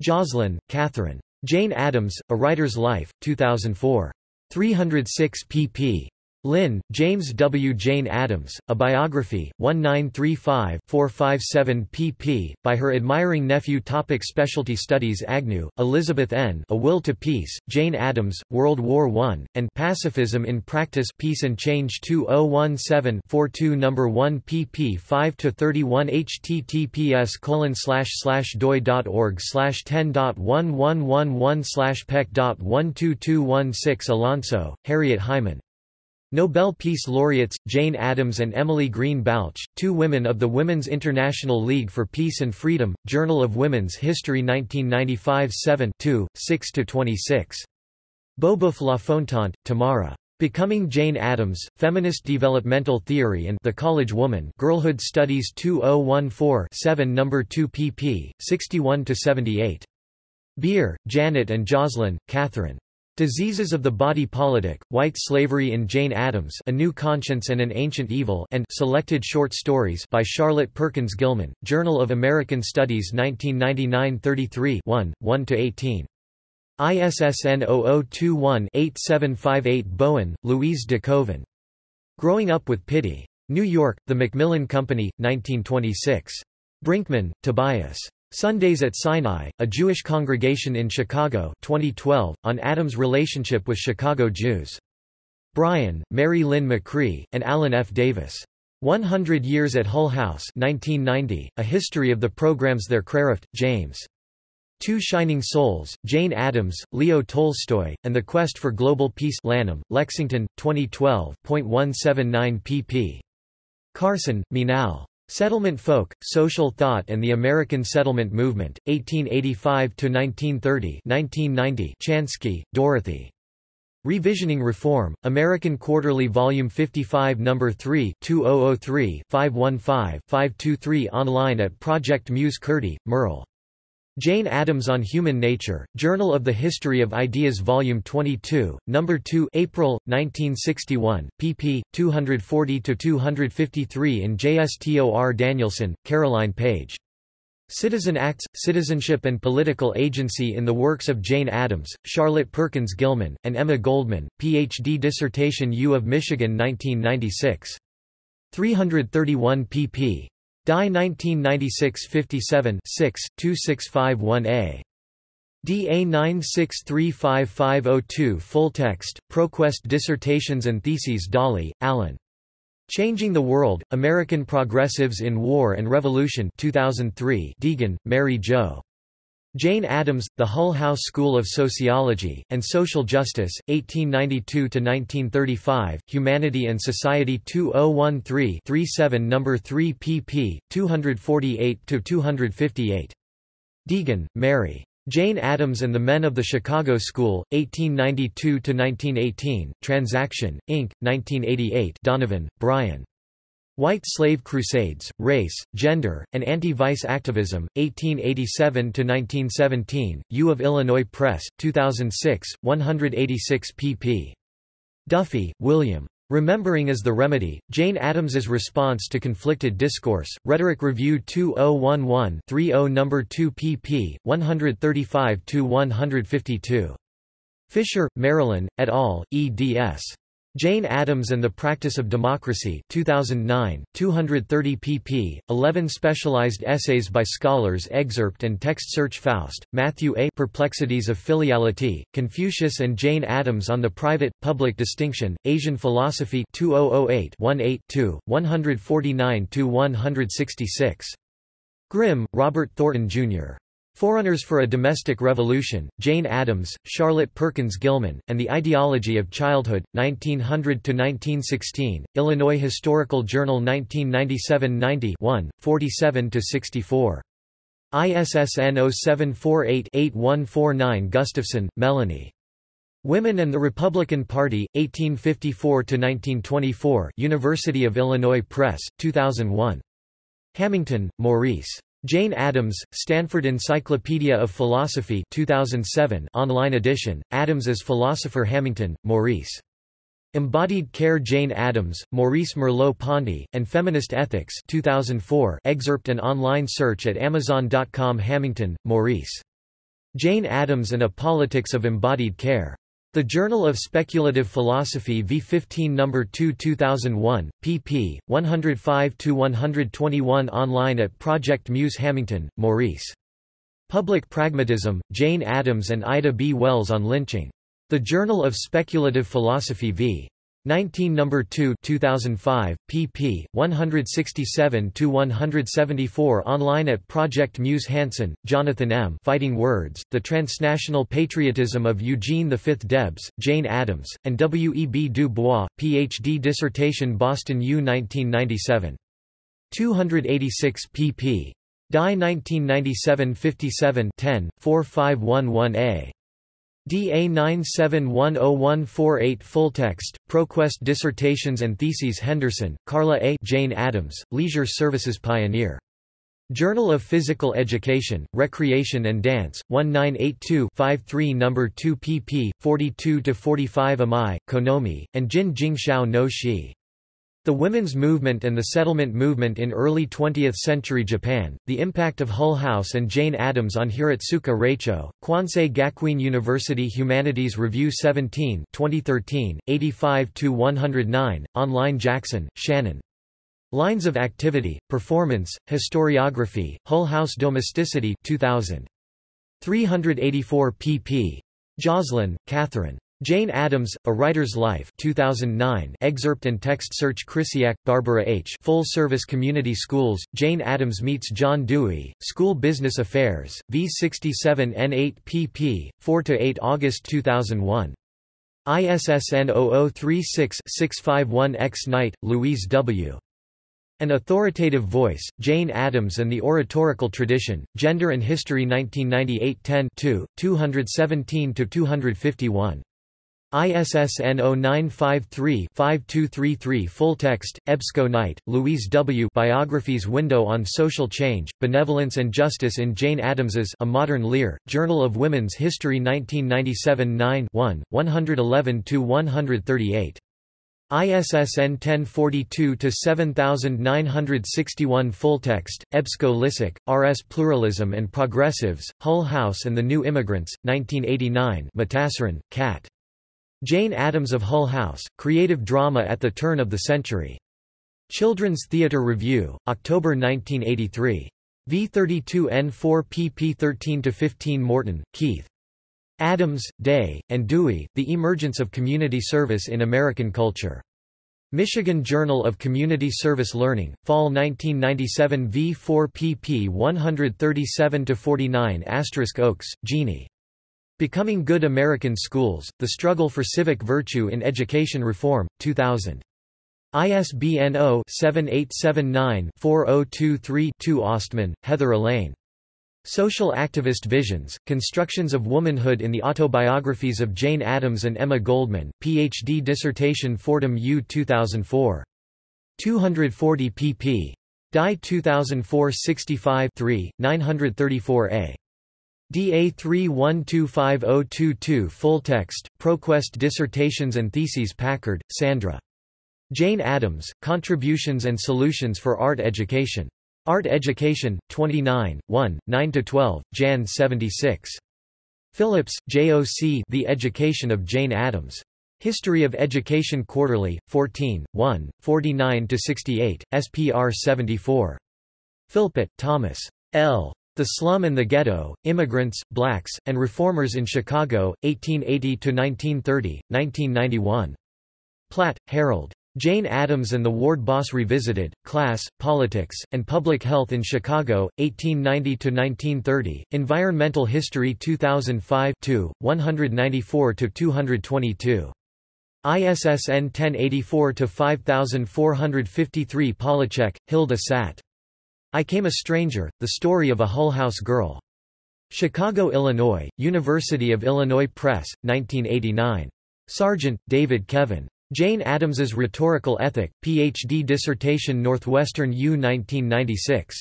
Joslin, Catherine. Jane Addams, A Writer's Life, 2004. 306 pp. Linn, James W. Jane Addams, A Biography, 1935-457 pp. by her admiring nephew Topic Specialty Studies Agnew, Elizabeth N. A Will to Peace, Jane Addams, World War I, and Pacifism in Practice Peace and Change 2017-42 No. 1 pp 5-31 https colon slash slash doi.org 10.1111 slash pec.12216 Alonso, Harriet Hyman. Nobel Peace Laureates, Jane Addams and Emily Green Balch, two women of the Women's International League for Peace and Freedom, Journal of Women's History 1995 7 6–26. Beauboeuf La Fontant, Tamara. Becoming Jane Addams, Feminist Developmental Theory and The College Woman Girlhood Studies 2014-7 No. 2 pp. 61–78. Beer, Janet and Joslin, Catherine. Diseases of the Body Politic, White Slavery in Jane Addams A New Conscience and an Ancient Evil and Selected Short Stories by Charlotte Perkins Gilman, Journal of American Studies 1999 33 1, 1–18. ISSN 0021-8758 Bowen, Louise de Koven. Growing Up with Pity. New York, The Macmillan Company, 1926. Brinkman, Tobias. Sundays at Sinai, a Jewish congregation in Chicago 2012, on Addams' relationship with Chicago Jews. Bryan, Mary Lynn McCree, and Alan F. Davis. 100 Years at Hull House 1990, A History of the Programs There Crarift, James. Two Shining Souls, Jane Addams, Leo Tolstoy, and the Quest for Global Peace Lanham, Lexington, 2012.179 pp. Carson, Meenal. Settlement Folk, Social Thought and the American Settlement Movement, 1885–1930 1990 Chansky, Dorothy. Revisioning Reform, American Quarterly Volume 55 No. 3 2003-515-523 online at Project Muse Curti, Merle. Jane Addams on Human Nature, Journal of the History of Ideas Volume 22, No. 2 April, 1961, pp. 240–253 in JSTOR Danielson, Caroline Page. Citizen Acts, Citizenship and Political Agency in the Works of Jane Addams, Charlotte Perkins Gilman, and Emma Goldman, Ph.D. Dissertation U of Michigan 1996. 331 pp. Die 1996-57 2651a. DA 9635502 Full text, ProQuest Dissertations and Theses Dawley, Alan. Changing the World, American Progressives in War and Revolution 2003 Deegan, Mary Jo. Jane Addams, The Hull House School of Sociology, and Social Justice, 1892–1935, Humanity and Society 2013-37 No. 3 pp. 248–258. Deegan, Mary. Jane Addams and the Men of the Chicago School, 1892–1918, Transaction, Inc., 1988 Donovan, Brian. White Slave Crusades, Race, Gender, and Anti-Vice Activism, 1887–1917, U of Illinois Press, 2006, 186 pp. Duffy, William. Remembering is the Remedy, Jane Addams's Response to Conflicted Discourse, Rhetoric Review 2011-30 No. 2 pp. 135–152. Fischer, Marilyn, et al., eds. Jane Addams and the Practice of Democracy 2009, 230 pp. 11 specialized essays by scholars excerpt and text search Faust, Matthew A. Perplexities of Filiality, Confucius and Jane Addams on the Private-Public Distinction, Asian Philosophy 2008 1-8 149–166. Grimm, Robert Thornton, Jr. Forerunners for a Domestic Revolution, Jane Addams, Charlotte Perkins Gilman, and the Ideology of Childhood, 1900–1916, Illinois Historical Journal 1997–90 47–64. ISSN 0748-8149 Gustafson, Melanie. Women and the Republican Party, 1854–1924 University of Illinois Press, 2001. Hamington, Maurice. Jane Addams, Stanford Encyclopedia of Philosophy 2007 online edition, Addams as Philosopher Hamington, Maurice. Embodied Care Jane Addams, Maurice Merleau-Ponty, and Feminist Ethics 2004 excerpt and online search at Amazon.com Hamington, Maurice. Jane Addams and a Politics of Embodied Care. The Journal of Speculative Philosophy V15 No. 2 2001, pp. 105–121 online at Project Muse Hamington, Maurice. Public Pragmatism, Jane Addams and Ida B. Wells on Lynching. The Journal of Speculative Philosophy v. 19 No. 2 2005, pp. 167 to 174 online at Project Muse Hansen, Jonathan M. Fighting Words, The Transnational Patriotism of Eugene V. Debs, Jane Addams, and W. E. B. Du Bois, Ph.D. dissertation Boston U. 1997. 286 pp. Die 1997 57 10, 4511a. DA 9710148 Full text, ProQuest Dissertations and Theses Henderson, Carla A. Jane Addams, Leisure Services Pioneer. Journal of Physical Education, Recreation and Dance, 1982-53 No. 2 pp. 42–45 Amai, Konomi, and Jin Jingxiao no Shi. The women's movement and the settlement movement in early 20th-century Japan, the impact of Hull House and Jane Addams on Hiratsuka Raicho, Kwansei Gakuin University Humanities Review 17 2013, 85–109, online Jackson, Shannon. Lines of Activity, Performance, Historiography, Hull House Domesticity 2000. 384 pp. Joslin, Catherine. Jane Addams, A Writer's Life 2009 excerpt and text search Krysiak, Barbara H. Full Service Community Schools, Jane Addams meets John Dewey, School Business Affairs, V67 N8 pp. 4–8 August 2001. ISSN 0036-651-X Knight, Louise W. An Authoritative Voice, Jane Addams and the Oratorical Tradition, Gender and History 1998 10 217–251. ISSN 0953-5233 Full text, EBSCO Knight, Louise W. Biographies Window on Social Change, Benevolence and Justice in Jane Addams's A Modern Lear, Journal of Women's History 1997 9 1, 111–138. ISSN 1042-7961 Full text, EBSCO Lissak, R.S. Pluralism and Progressives, Hull House and the New Immigrants, 1989 Matassaran, Cat. Jane Addams of Hull House, Creative Drama at the Turn of the Century. Children's Theatre Review, October 1983. V32N4 pp 13–15 Morton, Keith. Addams, Day, and Dewey, The Emergence of Community Service in American Culture. Michigan Journal of Community Service Learning, Fall 1997 V4 pp 137–49 Oakes, Jeannie. Becoming Good American Schools, The Struggle for Civic Virtue in Education Reform, 2000. ISBN 0-7879-4023-2 Ostman, Heather Elaine. Social Activist Visions, Constructions of Womanhood in the Autobiographies of Jane Addams and Emma Goldman, Ph.D. dissertation Fordham U 2004. 240 pp. Die 2004 65 3, 934a. DA 31250022 Full text, ProQuest Dissertations and Theses Packard, Sandra. Jane Addams, Contributions and Solutions for Art Education. Art Education, 29, 1, 9–12, Jan 76. Phillips, J.O.C. The Education of Jane Addams. History of Education Quarterly, 14, 1, 49–68, SPR 74. Philpott, Thomas. L. The Slum and the Ghetto, Immigrants, Blacks, and Reformers in Chicago, 1880–1930, 1991. Platt, Harold. Jane Addams and the Ward Boss Revisited, Class, Politics, and Public Health in Chicago, 1890–1930, Environmental History 2005 194–222. ISSN 1084-5453 Polacek, Hilda Sat. I Came a Stranger, The Story of a Hull House Girl. Chicago, Illinois, University of Illinois Press, 1989. Sargent, David Kevin. Jane Addams's Rhetorical Ethic, Ph.D. dissertation Northwestern U 1996.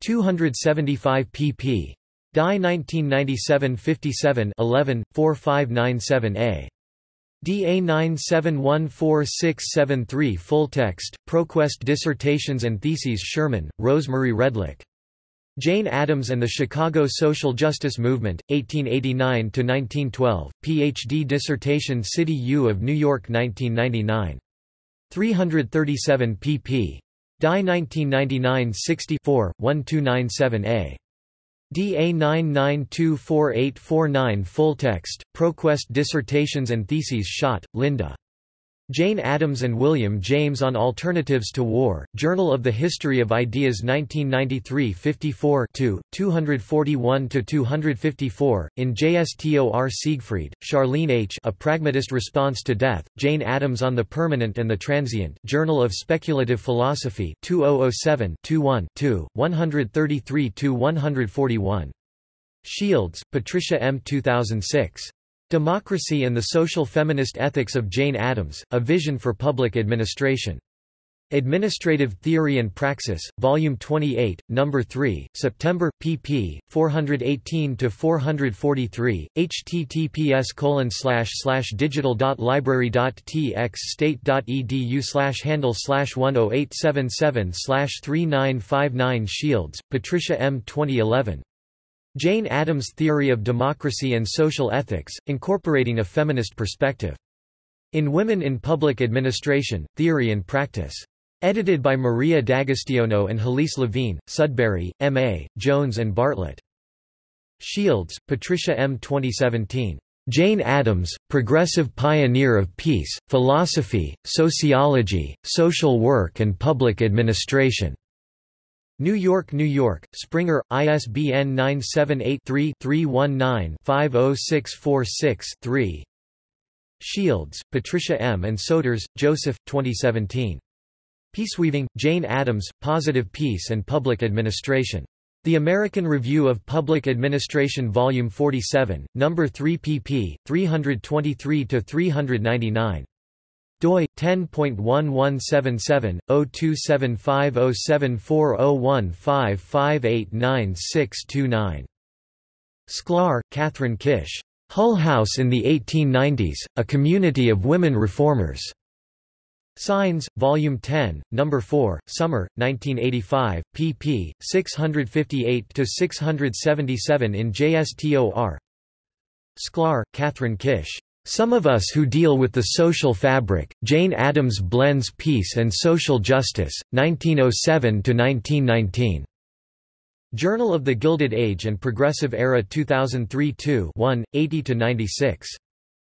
275 pp. Dai 1997-57 11, 4597a. DA 9714673 Full text, ProQuest Dissertations and Theses Sherman, Rosemary Redlick. Jane Addams and the Chicago Social Justice Movement, 1889–1912, Ph.D. dissertation City U of New York 1999. 337 pp. Dai 1999-64, 1297a. DA 9924849 Full text, ProQuest Dissertations and Theses Schott, Linda. Jane Addams and William James on Alternatives to War, Journal of the History of Ideas 1993 54 241–254, in JSTOR Seigfried, Charlene H. A Pragmatist Response to Death, Jane Addams on the Permanent and the Transient Journal of Speculative Philosophy 2007 21 133–141. Shields, Patricia M. 2006. Democracy and the Social Feminist Ethics of Jane Addams, A Vision for Public Administration. Administrative Theory and Praxis, Volume 28, No. 3, September, pp. 418–443, https digital.library.tx state.edu handle 10877 3959 Shields, Patricia M. 2011. Jane Addams' Theory of Democracy and Social Ethics, incorporating a feminist perspective. In Women in Public Administration, Theory and Practice. Edited by Maria D'Agostino and Halise Levine, Sudbury, M.A., Jones and Bartlett. Shields, Patricia M. 2017. Jane Addams, Progressive Pioneer of Peace, Philosophy, Sociology, Social Work and Public Administration. New York, New York, Springer, ISBN 978-3-319-50646-3 Shields, Patricia M. and Soeters, Joseph, 2017. Peaceweaving, Jane Addams, Positive Peace and Public Administration. The American Review of Public Administration Volume 47, No. 3 pp. 323–399 doi 10.1177/02750740155899629. Sklar, Kathryn Kish. Hull House in the 1890s: A Community of Women Reformers. Signs, Volume 10, No. 4, Summer, 1985, pp. 658–677 in JSTOR Sklar, Kathryn Kish. Some of Us Who Deal with the Social Fabric, Jane Addams Blends Peace and Social Justice, 1907–1919. Journal of the Gilded Age and Progressive Era 2003 2 1, 80–96.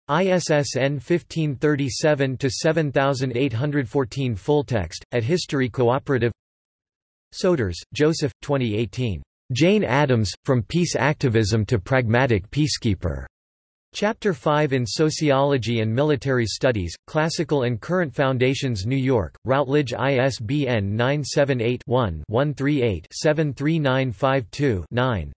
ISSN 1537-7814 Full text, at History Cooperative Soeters, Joseph, 2018. Jane Addams, From Peace Activism to Pragmatic Peacekeeper. Chapter 5 in Sociology and Military Studies, Classical and Current Foundations New York, Routledge ISBN 978-1-138-73952-9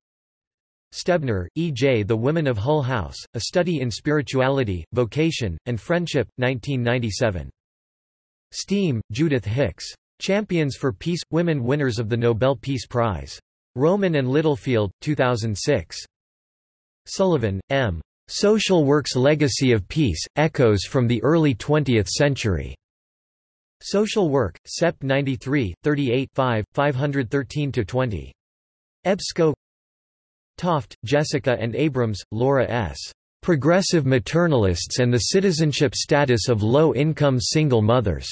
Stebner, E. J. The Women of Hull House, A Study in Spirituality, Vocation, and Friendship, 1997. Stiehm, Judith Hicks. Champions for Peace – Women winners of the Nobel Peace Prize. Rowman and Littlefield, 2006. Sullivan, M. Social Work's Legacy of Peace – Echoes from the Early Twentieth Century. Social Work, Sep 93, 38 5, 513–20. EBSCO Toft, Jessica and Abrams, Laura S. Progressive Maternalists and the Citizenship Status of Low-Income Single Mothers.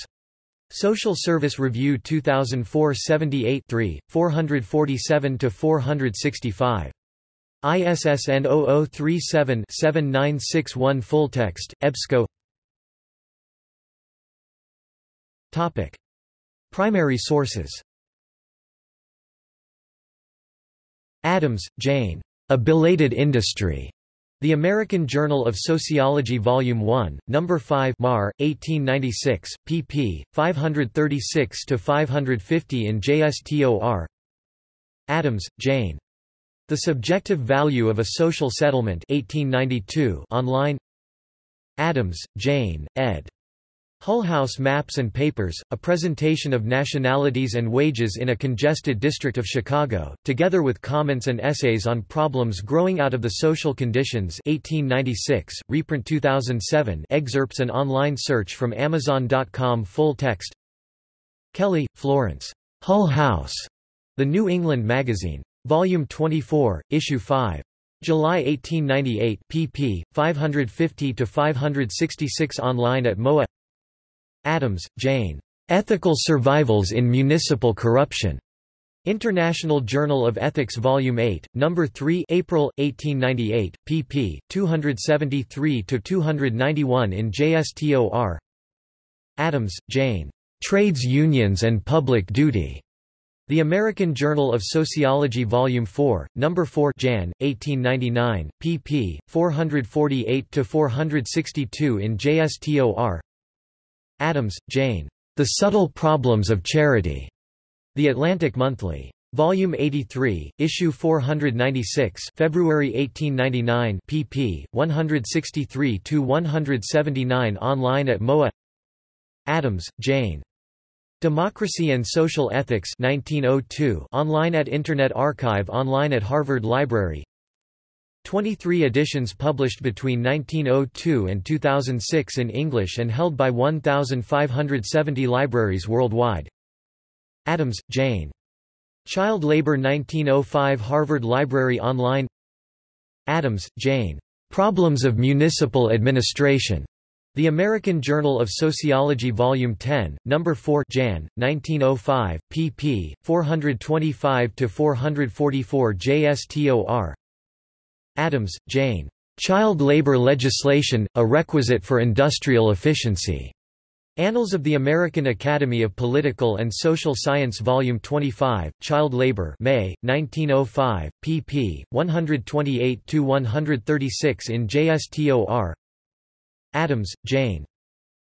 Social Service Review 2004 78 3, 447–465. ISSN 0037-7961 Full text, EBSCO Topic. Primary sources Addams, Jane. A Belated Industry. The American Journal of Sociology Volume 1, No. 5 Mar, 1896, pp. 536–550 in JSTOR Addams, Jane. The Subjective Value of a Social Settlement 1892 online Addams, Jane, ed. Hull House Maps and Papers, a presentation of nationalities and wages in a congested district of Chicago, together with comments and essays on problems growing out of the social conditions 1896, reprint 2007 excerpts and online search from Amazon.com full text Kelley, Florence. Hull House. The New England Magazine. Volume 24, Issue 5. July 1898 pp. 550–566 online at MOA Addams, Jane. Ethical Survivals in Municipal Corruption. International Journal of Ethics Volume 8, No. 3 April, 1898, pp. 273–291 in JSTOR Addams, Jane. Trades Unions and Public Duty. The American Journal of Sociology Volume 4, No. 4 Jan, 1899, pp. 448–462 in JSTOR Addams, Jane. The Subtle Problems of Charity. The Atlantic Monthly. Volume 83, Issue 496 February 1899 pp. 163–179 online at MOA Addams, Jane. Democracy and Social Ethics 1902 online at Internet Archive online at Harvard Library 23 editions published between 1902 and 2006 in English and held by 1,570 libraries worldwide. Addams, Jane. Child Labor 1905 Harvard Library Online Addams, Jane. Problems of Municipal Administration. The American Journal of Sociology Volume 10, No. 4 Jan, 1905, pp. 425–444 JSTOR Addams, Jane. Child Labor Legislation, a Requisite for Industrial Efficiency. Annals of the American Academy of Political and Social Science Volume 25, Child Labor May, 1905, pp. 128–136 in JSTOR Addams, Jane.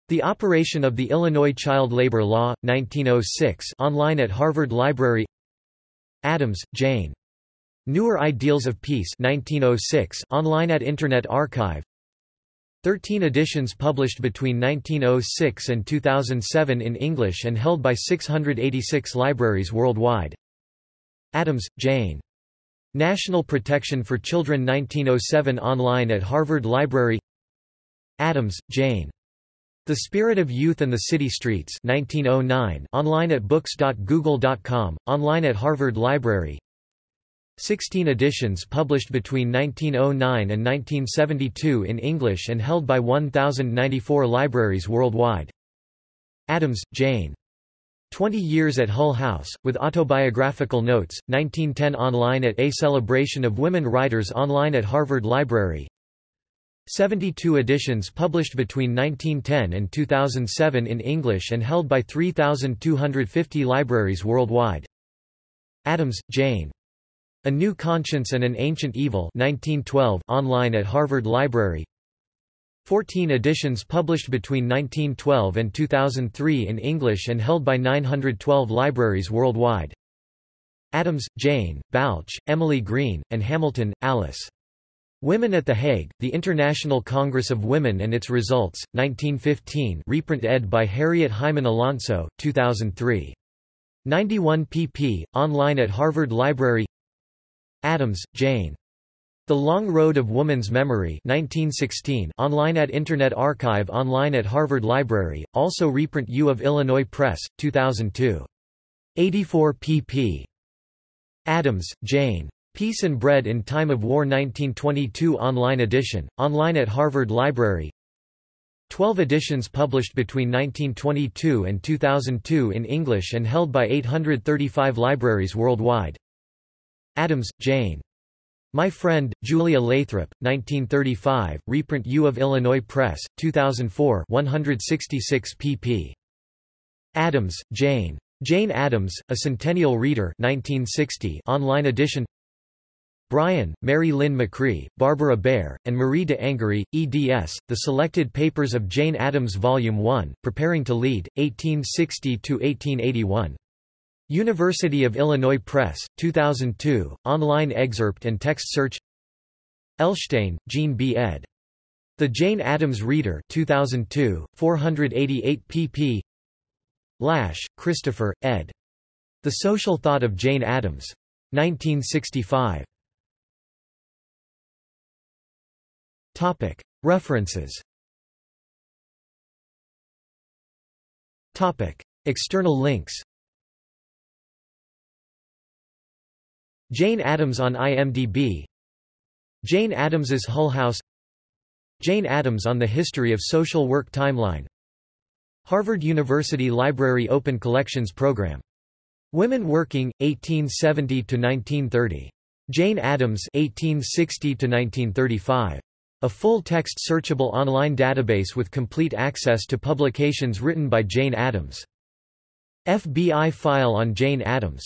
The Operation of the Illinois Child Labor Law, 1906 online at Harvard Library Addams, Jane. Newer Ideals of Peace 1906 online at Internet Archive 13 editions published between 1906 and 2007 in English and held by 686 libraries worldwide. Addams, Jane. National Protection for Children 1907 online at Harvard Library Addams, Jane. The Spirit of Youth and the City Streets 1909 online at books.google.com, online at Harvard Library 16 editions published between 1909 and 1972 in English and held by 1,094 libraries worldwide. Addams, Jane. 20 Years at Hull House, with autobiographical notes, 1910 online at A Celebration of Women Writers online at Harvard Library 72 editions published between 1910 and 2007 in English and held by 3,250 libraries worldwide. Addams, Jane. A New Conscience and an Ancient Evil 1912 online at Harvard Library 14 editions published between 1912 and 2003 in English and held by 912 libraries worldwide. Addams, Jane, Balch, Emily Green, and Hamilton, Alice. Women at The Hague, The International Congress of Women and Its Results, 1915 reprint ed. by Harriet Hyman Alonso, 2003. 91 pp. online at Harvard Library Addams, Jane. The Long Road of Woman's Memory 1916 online at Internet Archive online at Harvard Library, also reprint U of Illinois Press, 2002. 84 pp. Addams, Jane. Peace and Bread in Time of War 1922 online edition, online at Harvard Library 12 editions published between 1922 and 2002 in English and held by 835 libraries worldwide. Addams, Jane. My Friend, Julia Lathrop, 1935, reprint U of Illinois Press, 2004 166 pp. Addams, Jane. Jane Addams, A Centennial Reader 1960 online edition Bryan, Mary Lynn McCree, Barbara Bair, and Marie de Angury, eds. The Selected Papers of Jane Addams Volume 1, Preparing to Lead, 1860–1881. University of Illinois Press, 2002, online excerpt and text search Elshtain, Jean B. ed. The Jane Addams Reader 2002, 488 pp. Lasch, Christopher, ed. The Social Thought of Jane Addams. 1965. Topic. References Topic. External links Jane Addams on IMDb Jane Addams's Hull House Jane Addams on the History of Social Work Timeline Harvard University Library Open Collections Program. Women Working, 1870 to 1930 Jane Addams 1860–1935. A full-text searchable online database with complete access to publications written by Jane Addams. FBI file on Jane Addams.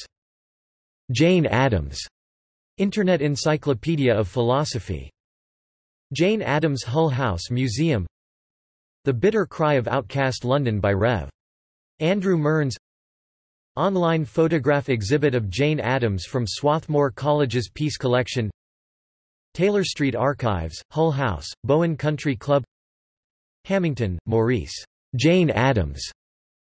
Jane Addams. Internet Encyclopedia of Philosophy. Jane Addams Hull House Museum The Bitter Cry of Outcast London by Rev. Andrew Mearns Online photograph exhibit of Jane Addams from Swarthmore College's Peace Collection Taylor Street Archives, Hull House, Bowen Country Club Hamington, Maurice. Jane Addams.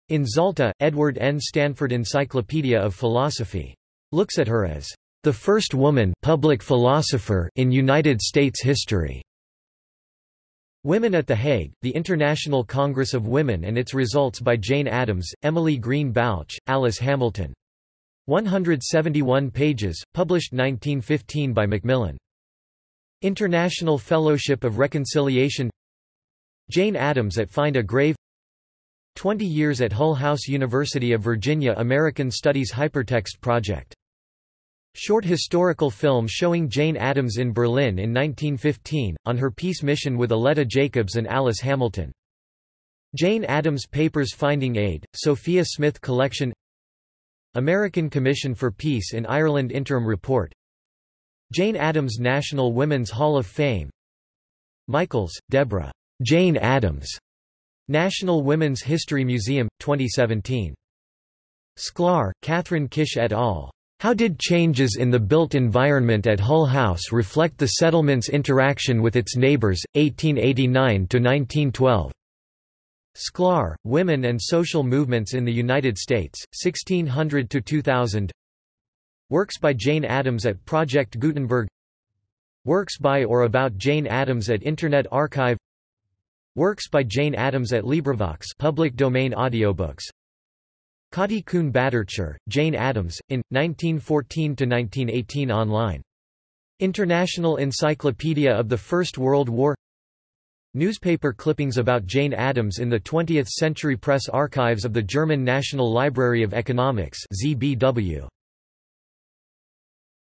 In Zalta, Edward N. Stanford Encyclopedia of Philosophy. Looks at her as the first woman public philosopher in United States history. Women at The Hague, The International Congress of Women and Its Results by Jane Addams, Emily Green Balch, Alice Hamilton. 171 pages, published 1915 by Macmillan. International Fellowship of Reconciliation Jane Addams at Find a Grave 20 years at Hull House University of Virginia American Studies Hypertext Project. Short historical film showing Jane Addams in Berlin in 1915, on her peace mission with Aletta Jacobs and Alice Hamilton. Jane Addams Papers Finding Aid, Sophia Smith Collection American Commission for Peace in Ireland Interim Report Jane Addams National Women's Hall of Fame Michals, Deborah. Jane Addams. National Women's History Museum, 2017. Sklar, Kathryn Kish et al. How did changes in the built environment at Hull House reflect the settlement's interaction with its neighbors, 1889–1912? Sklar, Women and Social Movements in the United States, 1600–2000 Works by Jane Addams at Project Gutenberg Works by or about Jane Addams at Internet Archive Works by Jane Addams at LibriVox public domain audiobooks Kati Kuhn Bhattacharya, Jane Addams, in, 1914–1918 online. International Encyclopedia of the First World War Newspaper clippings about Jane Addams in the 20th Century Press Archives of the German National Library of Economics ZBW.